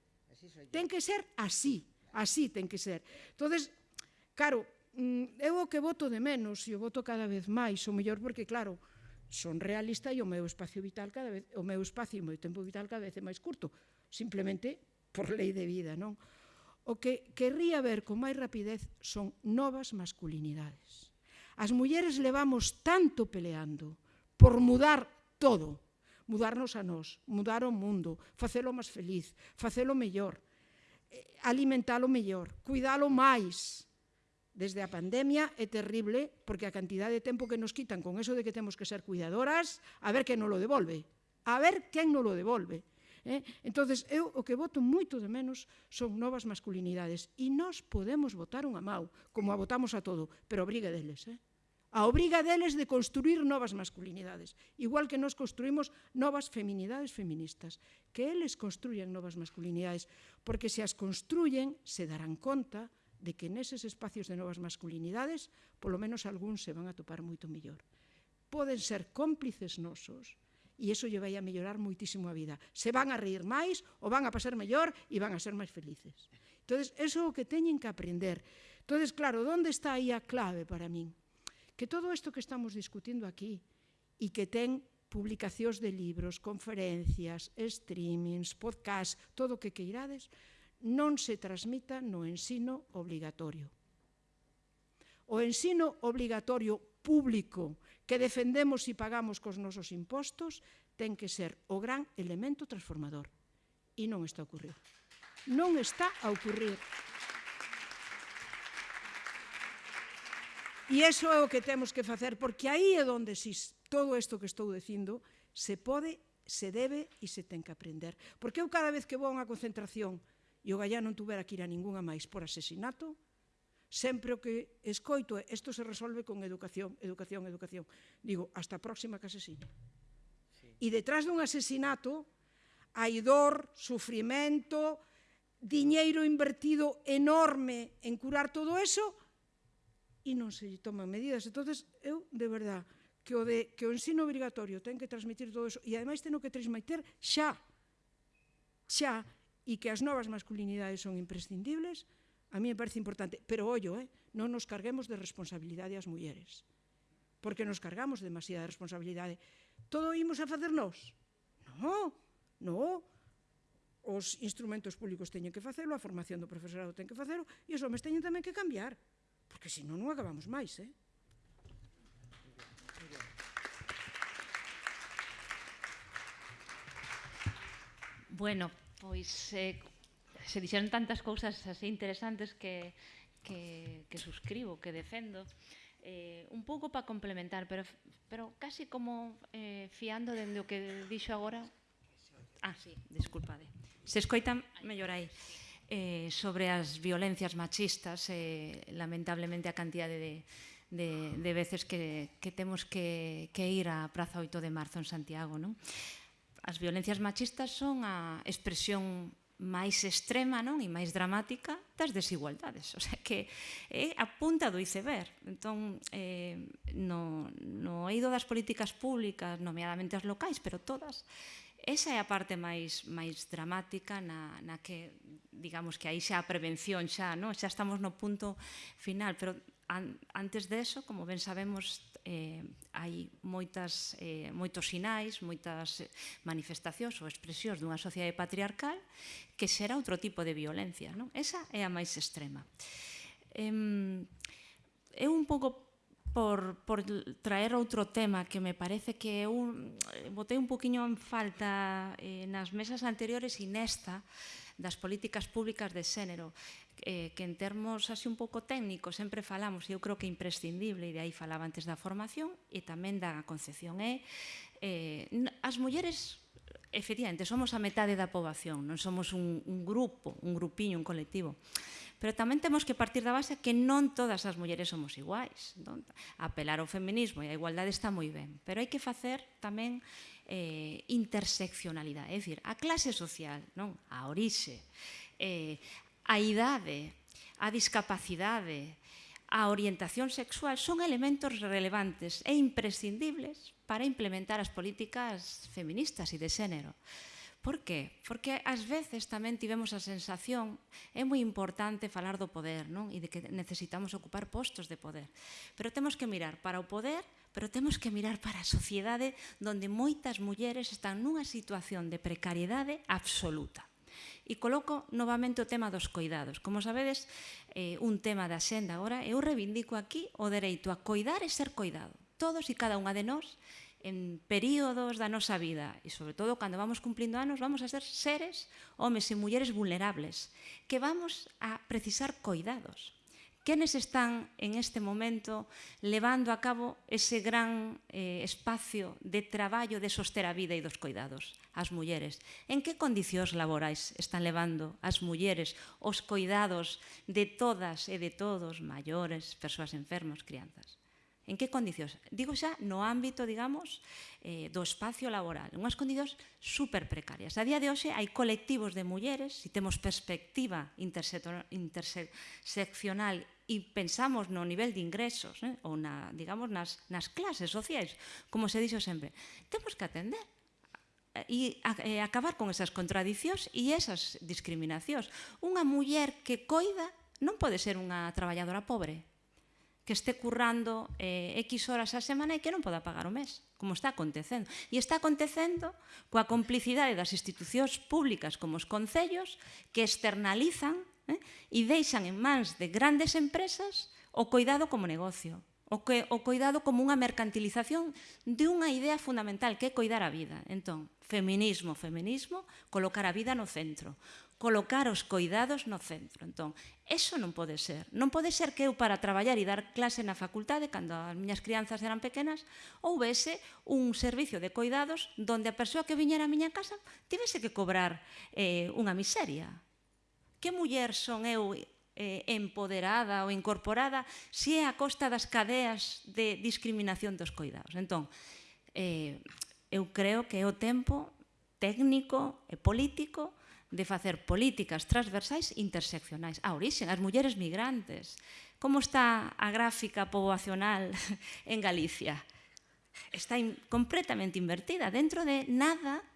Ten que ser así. Así ten que ser. Entonces, claro, mm, eu o que voto de menos e o voto cada vez máis, o mellor porque, claro, son realista e o meu espacio vital cada vez, o meu espacio e o meu tempo vital cada vez é máis curto, simplemente por lei de vida, non? O que querría ver con máis rapidez son novas masculinidades. As mulleres levamos tanto peleando por mudar todo, mudarnos a nós, mudar o mundo, facelo máis feliz, facelo mellor, alimentalo mellor, cuidalo máis. Desde a pandemia é terrible porque a cantidad de tempo que nos quitan con eso de que temos que ser cuidadoras, a ver quen non lo devolve. A ver quen non lo devolve. Eh? entonces eu o que voto moito de menos son novas masculinidades e nós podemos votar unha mau, como a votamos a todo, pero obriga deles. Eh? a obriga deles de construir novas masculinidades, igual que nos construímos novas feminidades feministas, que eles construyan novas masculinidades, porque se as construyen se darán conta de que neses espacios de novas masculinidades, polo menos algúns se van a topar moito mellor. Poden ser cómplices nosos, e iso lle vai a mellorar moitísimo a vida. Se van a reír máis, ou van a pasar mellor, e van a ser máis felices. Entón, eso é o que teñen que aprender. Entón, claro, onde está aí a clave para min? que todo isto que estamos discutindo aquí e que ten publicacións de libros, conferencias, streamings, podcast, todo o que queirades, non se transmita no ensino obligatorio. O ensino obligatorio público que defendemos e pagamos cos nosos impostos ten que ser o gran elemento transformador. E non está a ocurrir. Non está a ocurrir. E iso é o que temos que facer, porque aí é onde si, todo isto que estou dicindo se pode, se debe e se ten que aprender. Porque eu cada vez que vou a unha concentración e o gallá non tuvera que ir a ninguna máis por asesinato, sempre o que escoito é isto se resolve con educación, educación, educación. Digo, hasta a próxima que asesine. Sí. E detrás dun asesinato hai dor, sufrimento, diñeiro invertido enorme en curar todo eso, e non se lle toman medidas. entonces eu, de verdad, que o, de, que o ensino obrigatorio ten que transmitir todo eso e ademais ten que transmitir xa, xa, e que as novas masculinidades son imprescindibles, a mí me parece importante. Pero, ollo, eh, non nos carguemos de responsabilidade as mulleres, porque nos cargamos demasiada responsabilidade. Todo imos a facer nós? No, no, os instrumentos públicos teñen que facelo, a formación do profesorado ten que facelo, e os homens teñen tamén que cambiar. Porque senón non acabamos máis, eh? Bueno, pois eh, se dixeron tantas cousas así interesantes que, que, que suscribo, que defendo. Eh, un pouco para complementar, pero, pero casi como eh, fiando dende o que dixo agora. Ah, sí, disculpade. Se escoitan mellor aí. Sí eh, sobre as violencias machistas, eh, lamentablemente a cantidade de, de, de veces que, que temos que, que ir á Praza 8 de Marzo en Santiago. Non? As violencias machistas son a expresión máis extrema non e máis dramática das desigualdades, o sea que é a punta do iceberg. Entón, eh, no, no eido das políticas públicas, nomeadamente as locais, pero todas, Esa é a parte máis máis dramática na, na que, digamos que aí xa a prevención xa, non? xa estamos no punto final, pero an, antes deso, como ben sabemos, eh, hai moitas, eh, moitos sinais, moitas manifestacións ou expresións dunha sociedade patriarcal que xera outro tipo de violencia. Non? Esa é a máis extrema. Eh, eu un pouco por, por traer outro tema que me parece que eu botei un poquinho en falta eh, nas mesas anteriores e nesta das políticas públicas de xénero eh, que en termos así un pouco técnicos sempre falamos, e eu creo que imprescindible e de aí falaba antes da formación e tamén da concepción é eh, as mulleres efectivamente somos a metade da poboación non somos un, un grupo, un grupiño, un colectivo. Pero tamén temos que partir da base que non todas as mulleres somos iguais. Non? Apelar ao feminismo e á igualdade está moi ben, pero hai que facer tamén eh, interseccionalidade, é dicir, a clase social, non a orixe, eh, a idade, a discapacidade, a orientación sexual son elementos relevantes e imprescindibles para implementar as políticas feministas e de xénero. Por qué? Porque ás veces tamén tivemos a sensación, é moi importante falar do poder, non? E de que necesitamos ocupar postos de poder. Pero temos que mirar para o poder, pero temos que mirar para a sociedade onde moitas mulleres están nunha situación de precariedade absoluta. E coloco novamente o tema dos coidados. Como sabedes, eh, un tema da xenda agora, eu reivindico aquí o dereito a coidar e ser coidado. Todos e cada unha de nós en períodos da nosa vida e, sobre todo, cando vamos cumplindo anos, vamos a ser seres, homes e mulleres vulnerables, que vamos a precisar coidados. Quenes están en este momento levando a cabo ese gran eh, espacio de traballo de soster a vida e dos coidados? As mulleres. En que condicións laborais están levando as mulleres os coidados de todas e de todos, maiores, persoas enfermos, crianzas? En que condicións? Digo xa no ámbito, digamos, eh, do espacio laboral. Unhas condicións super precarias. A día de hoxe hai colectivos de mulleres, se si temos perspectiva interseccional e pensamos no nivel de ingresos eh, ou na, digamos, nas, nas clases sociais, como se dixo sempre, temos que atender e eh, acabar con esas contradicións e esas discriminacións. Unha muller que coida non pode ser unha traballadora pobre, que este currando eh, X horas á semana e que non poda pagar o mes, como está acontecendo. E está acontecendo coa complicidade das institucións públicas como os concellos que externalizan eh, e deixan en mans de grandes empresas o cuidado como negocio, o, que, o cuidado como unha mercantilización de unha idea fundamental que é coidar a vida. Entón, feminismo, feminismo, colocar a vida no centro colocar os coidados no centro. Entón, eso non pode ser. Non pode ser que eu para traballar e dar clase na facultade, cando as miñas crianzas eran pequenas, houvese un servicio de coidados donde a persoa que viñera a miña casa tivese que cobrar eh, unha miseria. Que muller son eu eh, empoderada ou incorporada se é a costa das cadeas de discriminación dos coidados. Entón, eh, eu creo que é o tempo técnico e político de facer políticas transversais interseccionais. Ah, a orixen, as mulleres migrantes. Como está a gráfica poboacional en Galicia? Está in, completamente invertida. Dentro de nada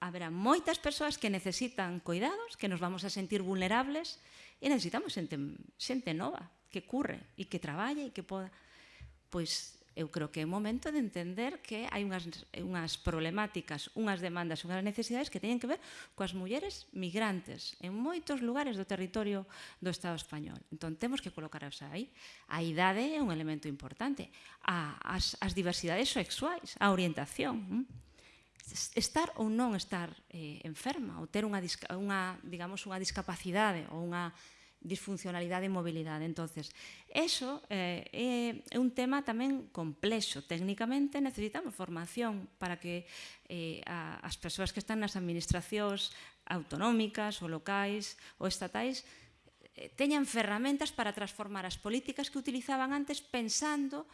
haberá moitas persoas que necesitan cuidados, que nos vamos a sentir vulnerables e necesitamos xente, xente nova que curre e que traballe e que poda pois eu creo que é o momento de entender que hai unhas, unhas problemáticas, unhas demandas, unhas necesidades que teñen que ver coas mulleres migrantes en moitos lugares do territorio do Estado español. Entón, temos que colocarnos aí. A idade é un elemento importante. A, as, as diversidades sexuais, a orientación. Mm? Estar ou non estar eh, enferma, ou ter unha, unha, digamos, unha discapacidade ou unha disfuncionalidade e mobilidade. entonces eso eh, é un tema tamén complexo. Técnicamente necesitamos formación para que eh, a, as persoas que están nas administracións autonómicas ou locais ou estatais eh, teñan ferramentas para transformar as políticas que utilizaban antes pensando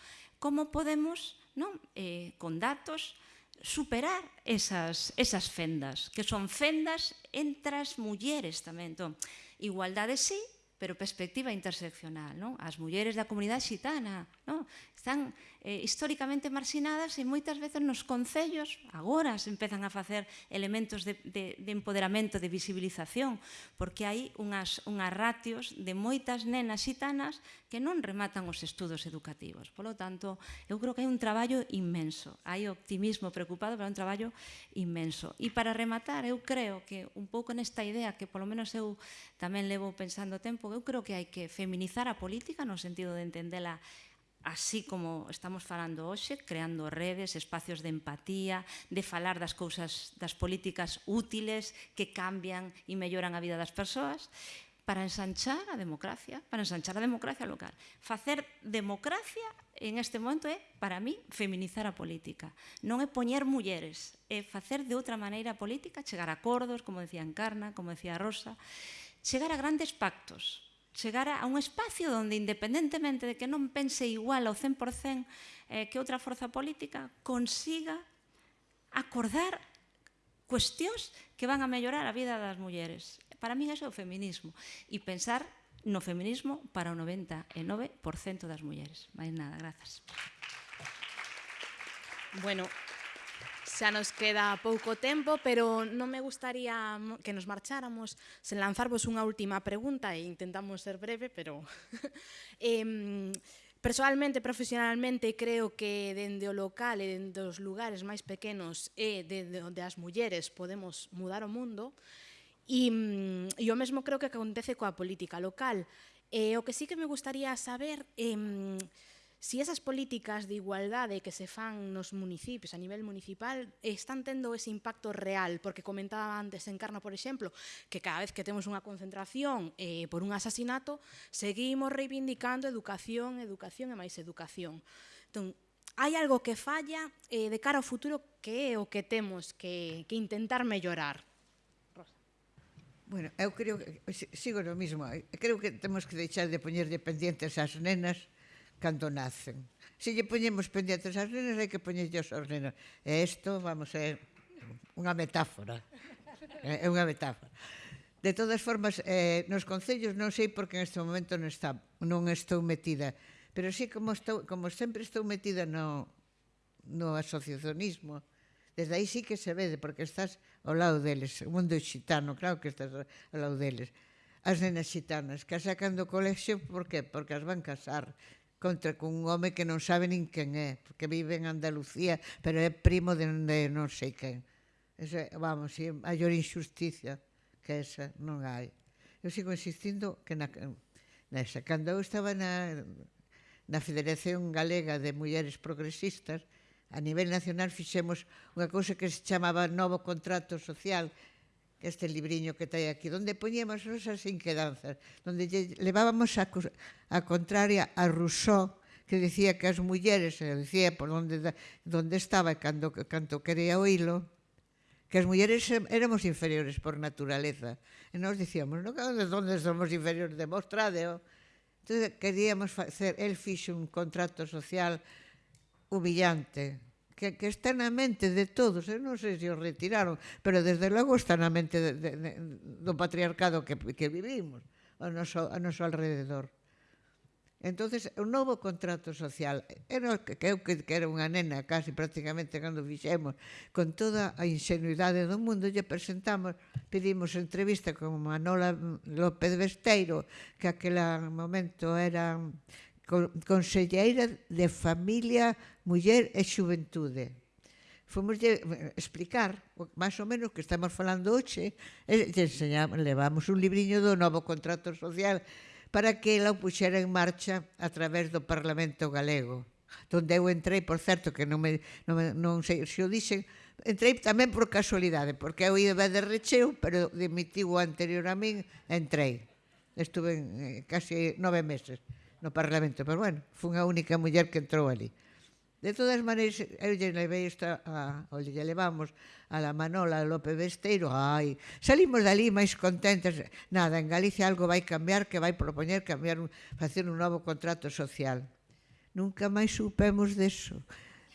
como podemos, non, eh, con datos, superar esas, esas fendas, que son fendas entre as mulleres tamén. Entón, igualdade sí, pero perspectiva interseccional, non? As mulleres da comunidade xitana, non? están eh, históricamente marxinadas e moitas veces nos concellos agora se empezan a facer elementos de, de, de empoderamento, de visibilización, porque hai unhas, unhas ratios de moitas nenas xitanas que non rematan os estudos educativos. Polo tanto, eu creo que hai un traballo inmenso, hai optimismo preocupado, pero un traballo inmenso. E para rematar, eu creo que un pouco nesta idea que polo menos eu tamén levo pensando tempo, eu creo que hai que feminizar a política no sentido de entendela así como estamos falando hoxe, creando redes, espacios de empatía, de falar das cousas, das políticas útiles que cambian e melloran a vida das persoas, para ensanchar a democracia, para ensanchar a democracia local. Facer democracia en este momento é, para mí, feminizar a política. Non é poñer mulleres, é facer de outra maneira a política, chegar a acordos, como decía Encarna, como decía Rosa, chegar a grandes pactos, chegar a un espacio onde, independentemente de que non pense igual ao 100% eh, que outra forza política, consiga acordar cuestións que van a mellorar a vida das mulleres. Para min eso é o feminismo. E pensar no feminismo para o 99% das mulleres. Mais nada, grazas. Bueno, Xa nos queda pouco tempo, pero non me gustaría que nos marcháramos sen lanzarvos unha última pregunta e intentamos ser breve, pero... eh, Personalmente, profesionalmente, creo que dende o local e dende os lugares máis pequenos e dende onde as mulleres podemos mudar o mundo. E, e mm, o mesmo creo que acontece coa política local. E, o que sí que me gustaría saber... Eh, si esas políticas de igualdade que se fan nos municipios a nivel municipal están tendo ese impacto real, porque comentaba antes Encarna, por exemplo, que cada vez que temos unha concentración eh, por un asasinato, seguimos reivindicando educación, educación e máis educación. Entón, hai algo que falla eh, de cara ao futuro que é o que temos que, que intentar mellorar. Bueno, eu creo que sigo no mismo. Eh, creo que temos que deixar de poñer dependientes ás nenas cando nacen. Se lle poñemos pendientes aos nenos, hai que poñerlles aos nenos. E isto, vamos, é unha metáfora. É unha metáfora. De todas formas, eh, nos concellos non sei porque en este momento non, está, non estou metida, pero sí como, estou, como sempre estou metida no, no asociacionismo, desde aí sí que se vede, porque estás ao lado deles, o mundo xitano, claro que estás ao lado deles. As nenas xitanas, que sacan do colexio, por qué? Porque as van casar, contra cun home que non sabe nin quen é, porque vive en Andalucía, pero é primo de, de non sei quen. Ese, vamos, é a maior injusticia que esa non hai. Eu sigo insistindo que na, nesa. Cando eu estaba na, na Federación Galega de Mulleres Progresistas, a nivel nacional fixemos unha cousa que se chamaba Novo Contrato Social, este libriño que trae aquí, donde poñíamos nosas inquedanzas, donde levábamos a, a contraria a Rousseau, que dicía que as mulleres, se dicía por onde, onde estaba e cando, canto quería oílo, que as mulleres éramos inferiores por naturaleza. E nós dicíamos, non, onde somos inferiores, demostradeo. Entón, queríamos facer, el fixo un contrato social humillante, que, que está na mente de todos, eu non sei se os retiraron, pero desde logo está na mente de, de, de, do patriarcado que, que vivimos ao noso, ao noso alrededor. Entonces, o novo contrato social, era que, que eu que, que era unha nena casi prácticamente cando fixemos, con toda a ingenuidade do mundo, lle presentamos, pedimos entrevista con Manola López Besteiro, que aquel momento era conselleira de Familia, Muller e Xuventude. Fomos de eh, explicar máis ou menos que estamos falando hoxe eh, e enseñamos, levamos un libriño do novo contrato social para que ela o puxera en marcha a través do Parlamento Galego donde eu entrei, por certo, que non, me, non, me, non sei se o dixen, entrei tamén por casualidade, porque eu iba de recheo, pero dimitiu anterior a min, entrei. Estuve en, eh, casi nove meses no Parlamento, pero bueno, fun a única muller que entrou ali. De todas maneiras, eu lle levei esta, a, o lle levamos a la Manola a López Besteiro, ai, salimos dali máis contentes, nada, en Galicia algo vai cambiar, que vai propoñer cambiar, un, facer un novo contrato social. Nunca máis supemos deso.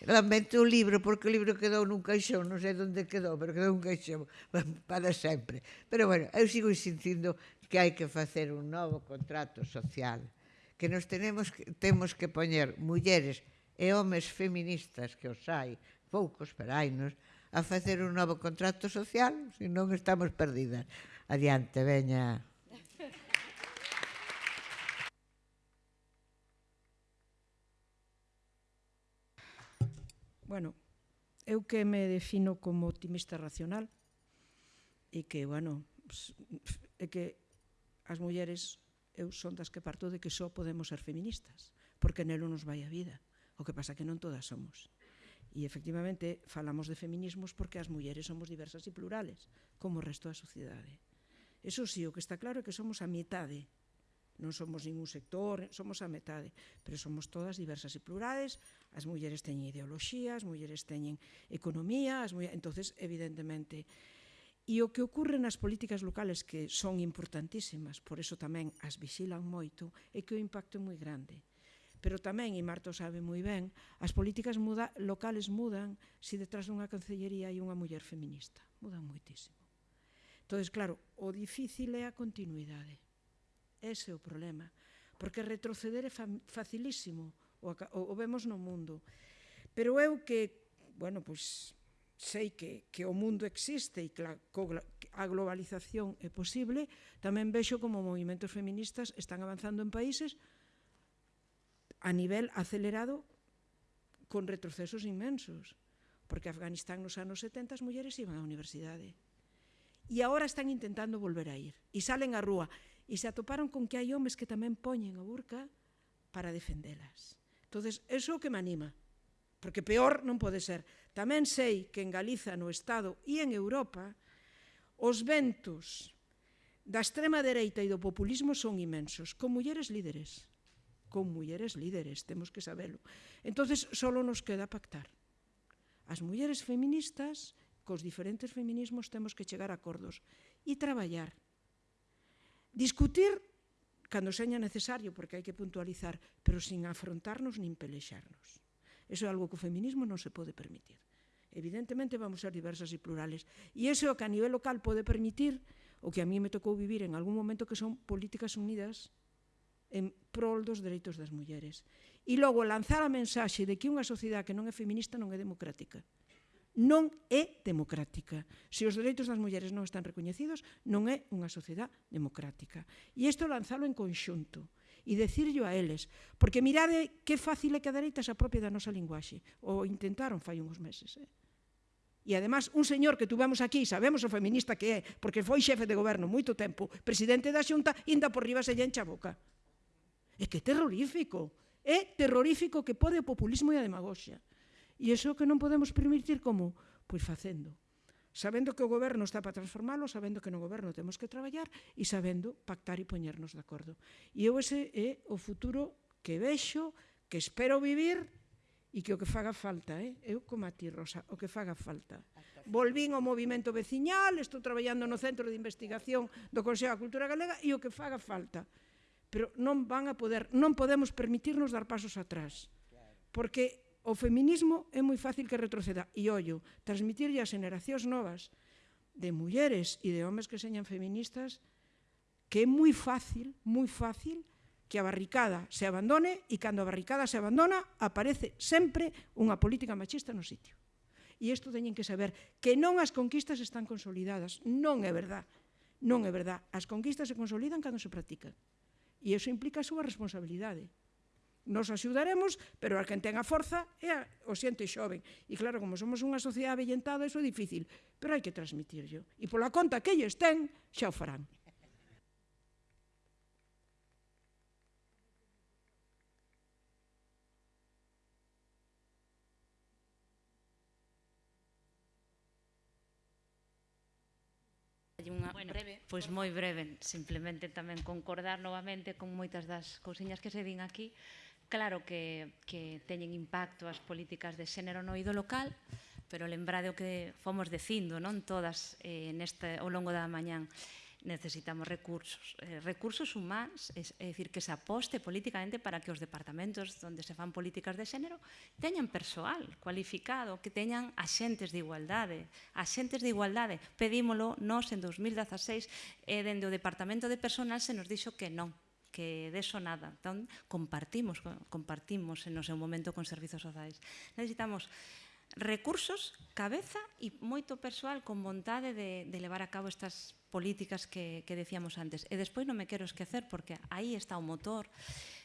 Lamento o libro, porque o libro quedou nun caixón, non sei onde quedou, pero quedou un caixón para sempre. Pero bueno, eu sigo insistindo que hai que facer un novo contrato social que nos tenemos que, temos que poñer mulleres e homes feministas que os hai, poucos, pero hainos, a facer un novo contrato social, se non estamos perdidas. Adiante, veña. Bueno, eu que me defino como optimista racional e que, bueno, é que as mulleres eu son das que parto de que só podemos ser feministas, porque nelo nos vai a vida. O que pasa que non todas somos. E efectivamente falamos de feminismos porque as mulleres somos diversas e plurales, como o resto da sociedade. Eso sí, o que está claro é que somos a metade. Non somos ningún sector, somos a metade, pero somos todas diversas e plurales. As mulleres teñen ideoloxía, as mulleres teñen economía, as mulleres... entonces evidentemente, E o que ocurre nas políticas locales, que son importantísimas, por eso tamén as vixilan moito, é que o impacto é moi grande. Pero tamén, e Marto sabe moi ben, as políticas muda, locales mudan se detrás dunha cancellería hai unha muller feminista. Mudan moitísimo. Entón, claro, o difícil é a continuidade. Ese é o problema. Porque retroceder é facilísimo. O, o, o vemos no mundo. Pero eu que, bueno, pois, sei que, que o mundo existe e que a, a globalización é posible, tamén vexo como movimentos feministas están avanzando en países a nivel acelerado con retrocesos inmensos. Porque Afganistán nos anos 70 as mulleres iban á universidade. E agora están intentando volver a ir. E salen á rúa. E se atoparon con que hai homes que tamén poñen a burca para defendelas. Entón, eso é o que me anima porque peor non pode ser. Tamén sei que en Galiza, no Estado e en Europa, os ventos da extrema dereita e do populismo son imensos, con mulleres líderes, con mulleres líderes, temos que sabelo. Entonces, só nos queda pactar. As mulleres feministas, cos diferentes feminismos, temos que chegar a acordos e traballar. Discutir cando seña necesario, porque hai que puntualizar, pero sin afrontarnos nin pelexarnos. Eso é algo que o feminismo non se pode permitir. Evidentemente vamos ser diversas e plurales. E eso é o que a nivel local pode permitir o que a mí me tocou vivir en algún momento que son políticas unidas en prol dos dereitos das mulleres. E logo lanzar a mensaxe de que unha sociedade que non é feminista non é democrática. Non é democrática. Se os dereitos das mulleres non están recoñecidos, non é unha sociedade democrática. E isto lanzalo en conxunto e decirlo a eles. Porque mirade que fácil é que a dereita se apropie da nosa linguaxe. O intentaron fai uns meses. Eh? E además, un señor que tuvemos aquí, sabemos o feminista que é, porque foi xefe de goberno moito tempo, presidente da xunta, inda por riba se lle encha a boca. É que terrorífico. É terrorífico que pode o populismo e a demagoxia. E iso que non podemos permitir como? Pois facendo sabendo que o goberno está para transformalo, sabendo que no goberno temos que traballar e sabendo pactar e poñernos de acordo. E eu ese é o futuro que vexo, que espero vivir e que o que faga falta, eh? eu como a ti, Rosa, o que faga falta. Volvín ao movimento veciñal, estou traballando no Centro de Investigación do Consello da Cultura Galega e o que faga falta. Pero non van a poder, non podemos permitirnos dar pasos atrás, porque O feminismo é moi fácil que retroceda. E ollo, transmitirlle as generacións novas de mulleres e de homes que señan feministas que é moi fácil, moi fácil que a barricada se abandone e cando a barricada se abandona aparece sempre unha política machista no sitio. E isto teñen que saber que non as conquistas están consolidadas, non é verdad. Non é verdad. As conquistas se consolidan cando se practican. E iso implica a súa responsabilidade nos axudaremos, pero a quen ten a forza é a, o xente xoven. E claro, como somos unha sociedade avellentada, iso é difícil, pero hai que transmitirlo. E pola conta que ellos ten, xa o farán. unha bueno, breve. Pois moi breve, simplemente tamén concordar novamente con moitas das cousiñas que se din aquí, Claro que, que teñen impacto as políticas de xénero no ido local, pero lembrade o que fomos dicindo, non todas eh, neste, ao longo da mañán necesitamos recursos, eh, recursos humanos, es, é dicir, que se aposte políticamente para que os departamentos onde se fan políticas de xénero teñan persoal cualificado, que teñan axentes de igualdade, axentes de igualdade. Pedímolo nós en 2016 e dende o Departamento de Personal se nos dixo que non, que deso nada. Entón, compartimos, compartimos no seu momento con servizos sociais. Necesitamos recursos, cabeza e moito persoal con vontade de, de levar a cabo estas políticas que, que decíamos antes. E despois non me quero esquecer, porque aí está o motor,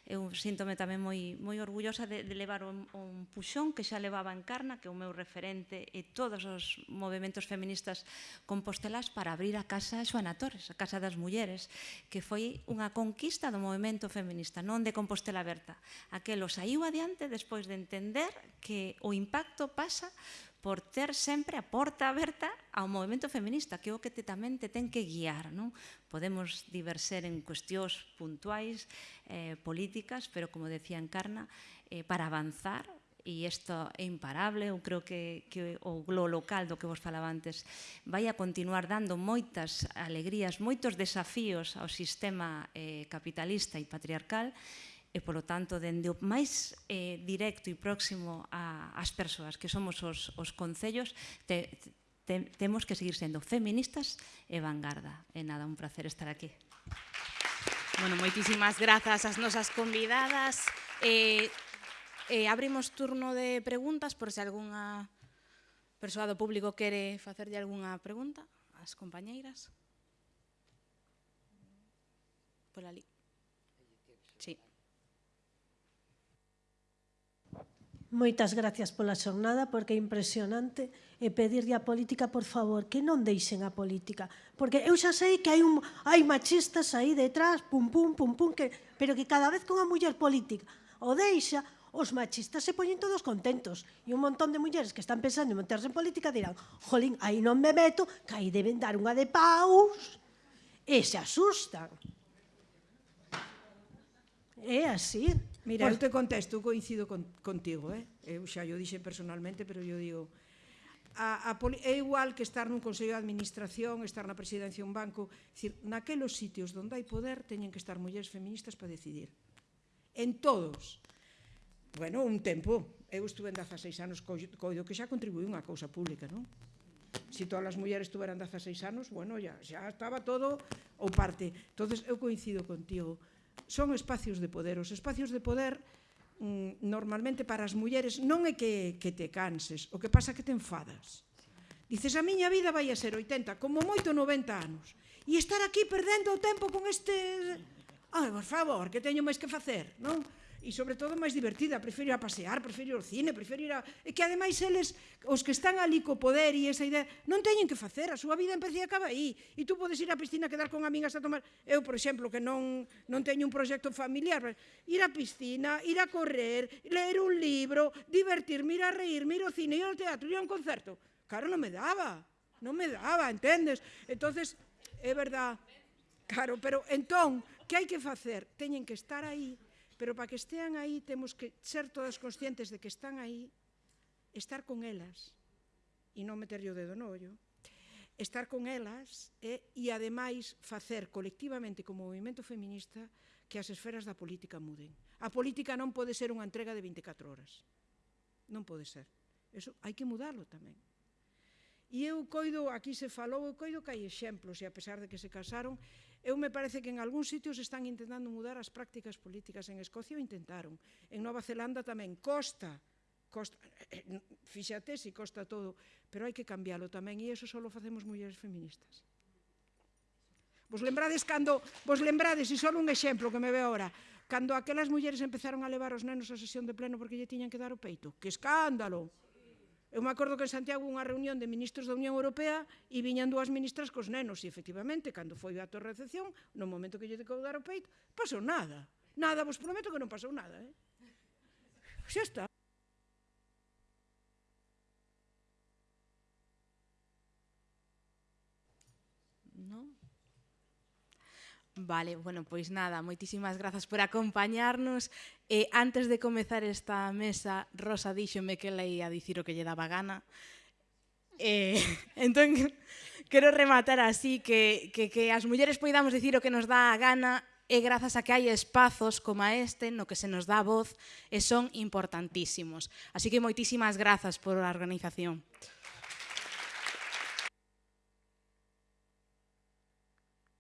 eu síntome tamén moi, moi orgullosa de, de levar un, un puxón que xa levaba en Carna, que é o meu referente e todos os movimentos feministas compostelás para abrir a casa Xoana Torres, a Casa das Mulleres, que foi unha conquista do movimento feminista, non de Compostela Berta. Aquelo saiu adiante despois de entender que o impacto pasa por ter sempre a porta aberta ao movimento feminista, que é o que te tamén te ten que guiar. Non? Podemos diverser en cuestións puntuais, eh, políticas, pero como decía Encarna, eh, para avanzar, e isto é imparable, eu creo que, que o glo local do que vos falaba antes vai a continuar dando moitas alegrías, moitos desafíos ao sistema eh, capitalista e patriarcal, e, polo tanto, dende o máis eh, directo e próximo a, ás persoas que somos os, os concellos, te, te, temos que seguir sendo feministas e vanguarda. E nada, un placer estar aquí. Bueno, moitísimas grazas ás nosas convidadas. Eh, eh, abrimos turno de preguntas por se algunha persoa do público quere facerlle algunha pregunta ás compañeiras. Por ali. Moitas gracias pola xornada, porque é impresionante e pedirlle a política, por favor, que non deixen a política. Porque eu xa sei que hai, un, hai machistas aí detrás, pum, pum, pum, pum, que, pero que cada vez que unha muller política o deixa, os machistas se poñen todos contentos. E un montón de mulleres que están pensando en meterse en política dirán, jolín, aí non me meto, que aí deben dar unha de paus. E se asustan. É así. Mira, pois... eu te contesto, eu coincido con, contigo, eh? eu xa yo dixen personalmente, pero eu digo, a, a poli, é igual que estar nun Consello de Administración, estar na presidencia dun un banco, decir, naquelos sitios onde hai poder teñen que estar mulleres feministas para decidir. En todos. Bueno, un tempo, eu estuve en 16 anos coido que xa contribuí unha cousa pública, non? Si todas as mulleres estuveran 16 anos, bueno, ya, xa estaba todo ou parte. Entonces eu coincido contigo son espacios de poder. Os espacios de poder mm, normalmente para as mulleres non é que, que te canses, o que pasa é que te enfadas. Dices, a miña vida vai a ser 80, como moito 90 anos. E estar aquí perdendo o tempo con este... Ai, por favor, que teño máis que facer, non? e sobre todo máis divertida, prefiro ir a pasear, prefiro ir ao cine, prefiro ir a... E que ademais eles, os que están ali co poder e esa idea, non teñen que facer, a súa vida empecé e acaba aí. E tú podes ir á piscina quedar con amigas a tomar... Eu, por exemplo, que non, non teño un proxecto familiar, ir á piscina, ir a correr, ler un libro, divertirme, ir a reír, ir ao cine, ir ao teatro, ir a un concerto. Claro, non me daba, non me daba, entendes? Entonces, é verdad, claro, pero entón, que hai que facer? Teñen que estar aí Pero para que estean aí temos que ser todas conscientes de que están aí, estar con elas e non meterlle o dedo no ollo, estar con elas e, e ademais facer colectivamente como movimento feminista que as esferas da política muden. A política non pode ser unha entrega de 24 horas. Non pode ser. Eso hai que mudarlo tamén. E eu coido, aquí se falou, eu coido que hai exemplos, e a pesar de que se casaron, Eu me parece que en algúns sitios están intentando mudar as prácticas políticas. En Escocia o intentaron, en Nova Zelanda tamén, costa, costa eh, eh, fíxate si costa todo, pero hai que cambiálo tamén e eso só facemos mulleres feministas. Vos lembrades cando, vos lembrades, e só un exemplo que me ve ahora, cando aquelas mulleres empezaron a levar os nenos á sesión de pleno porque lle tiñan que dar o peito. Que escándalo! Eu me acordo que en Santiago unha reunión de ministros da Unión Europea e viñan dúas ministras cos nenos e efectivamente, cando foi a torre recepción, no momento que lle decaudaron o peito, pasou nada. Nada, vos prometo que non pasou nada. Eh? Xa está. Vale, bueno, pois nada, moitísimas grazas por acompañarnos. E antes de comezar esta mesa, Rosa díxome que leía ia dicir o que lle daba gana. Eh, entón, quero rematar así que, que, que as mulleres poidamos dicir o que nos dá a gana e grazas a que hai espazos como este no que se nos dá voz e son importantísimos. Así que moitísimas grazas por a organización.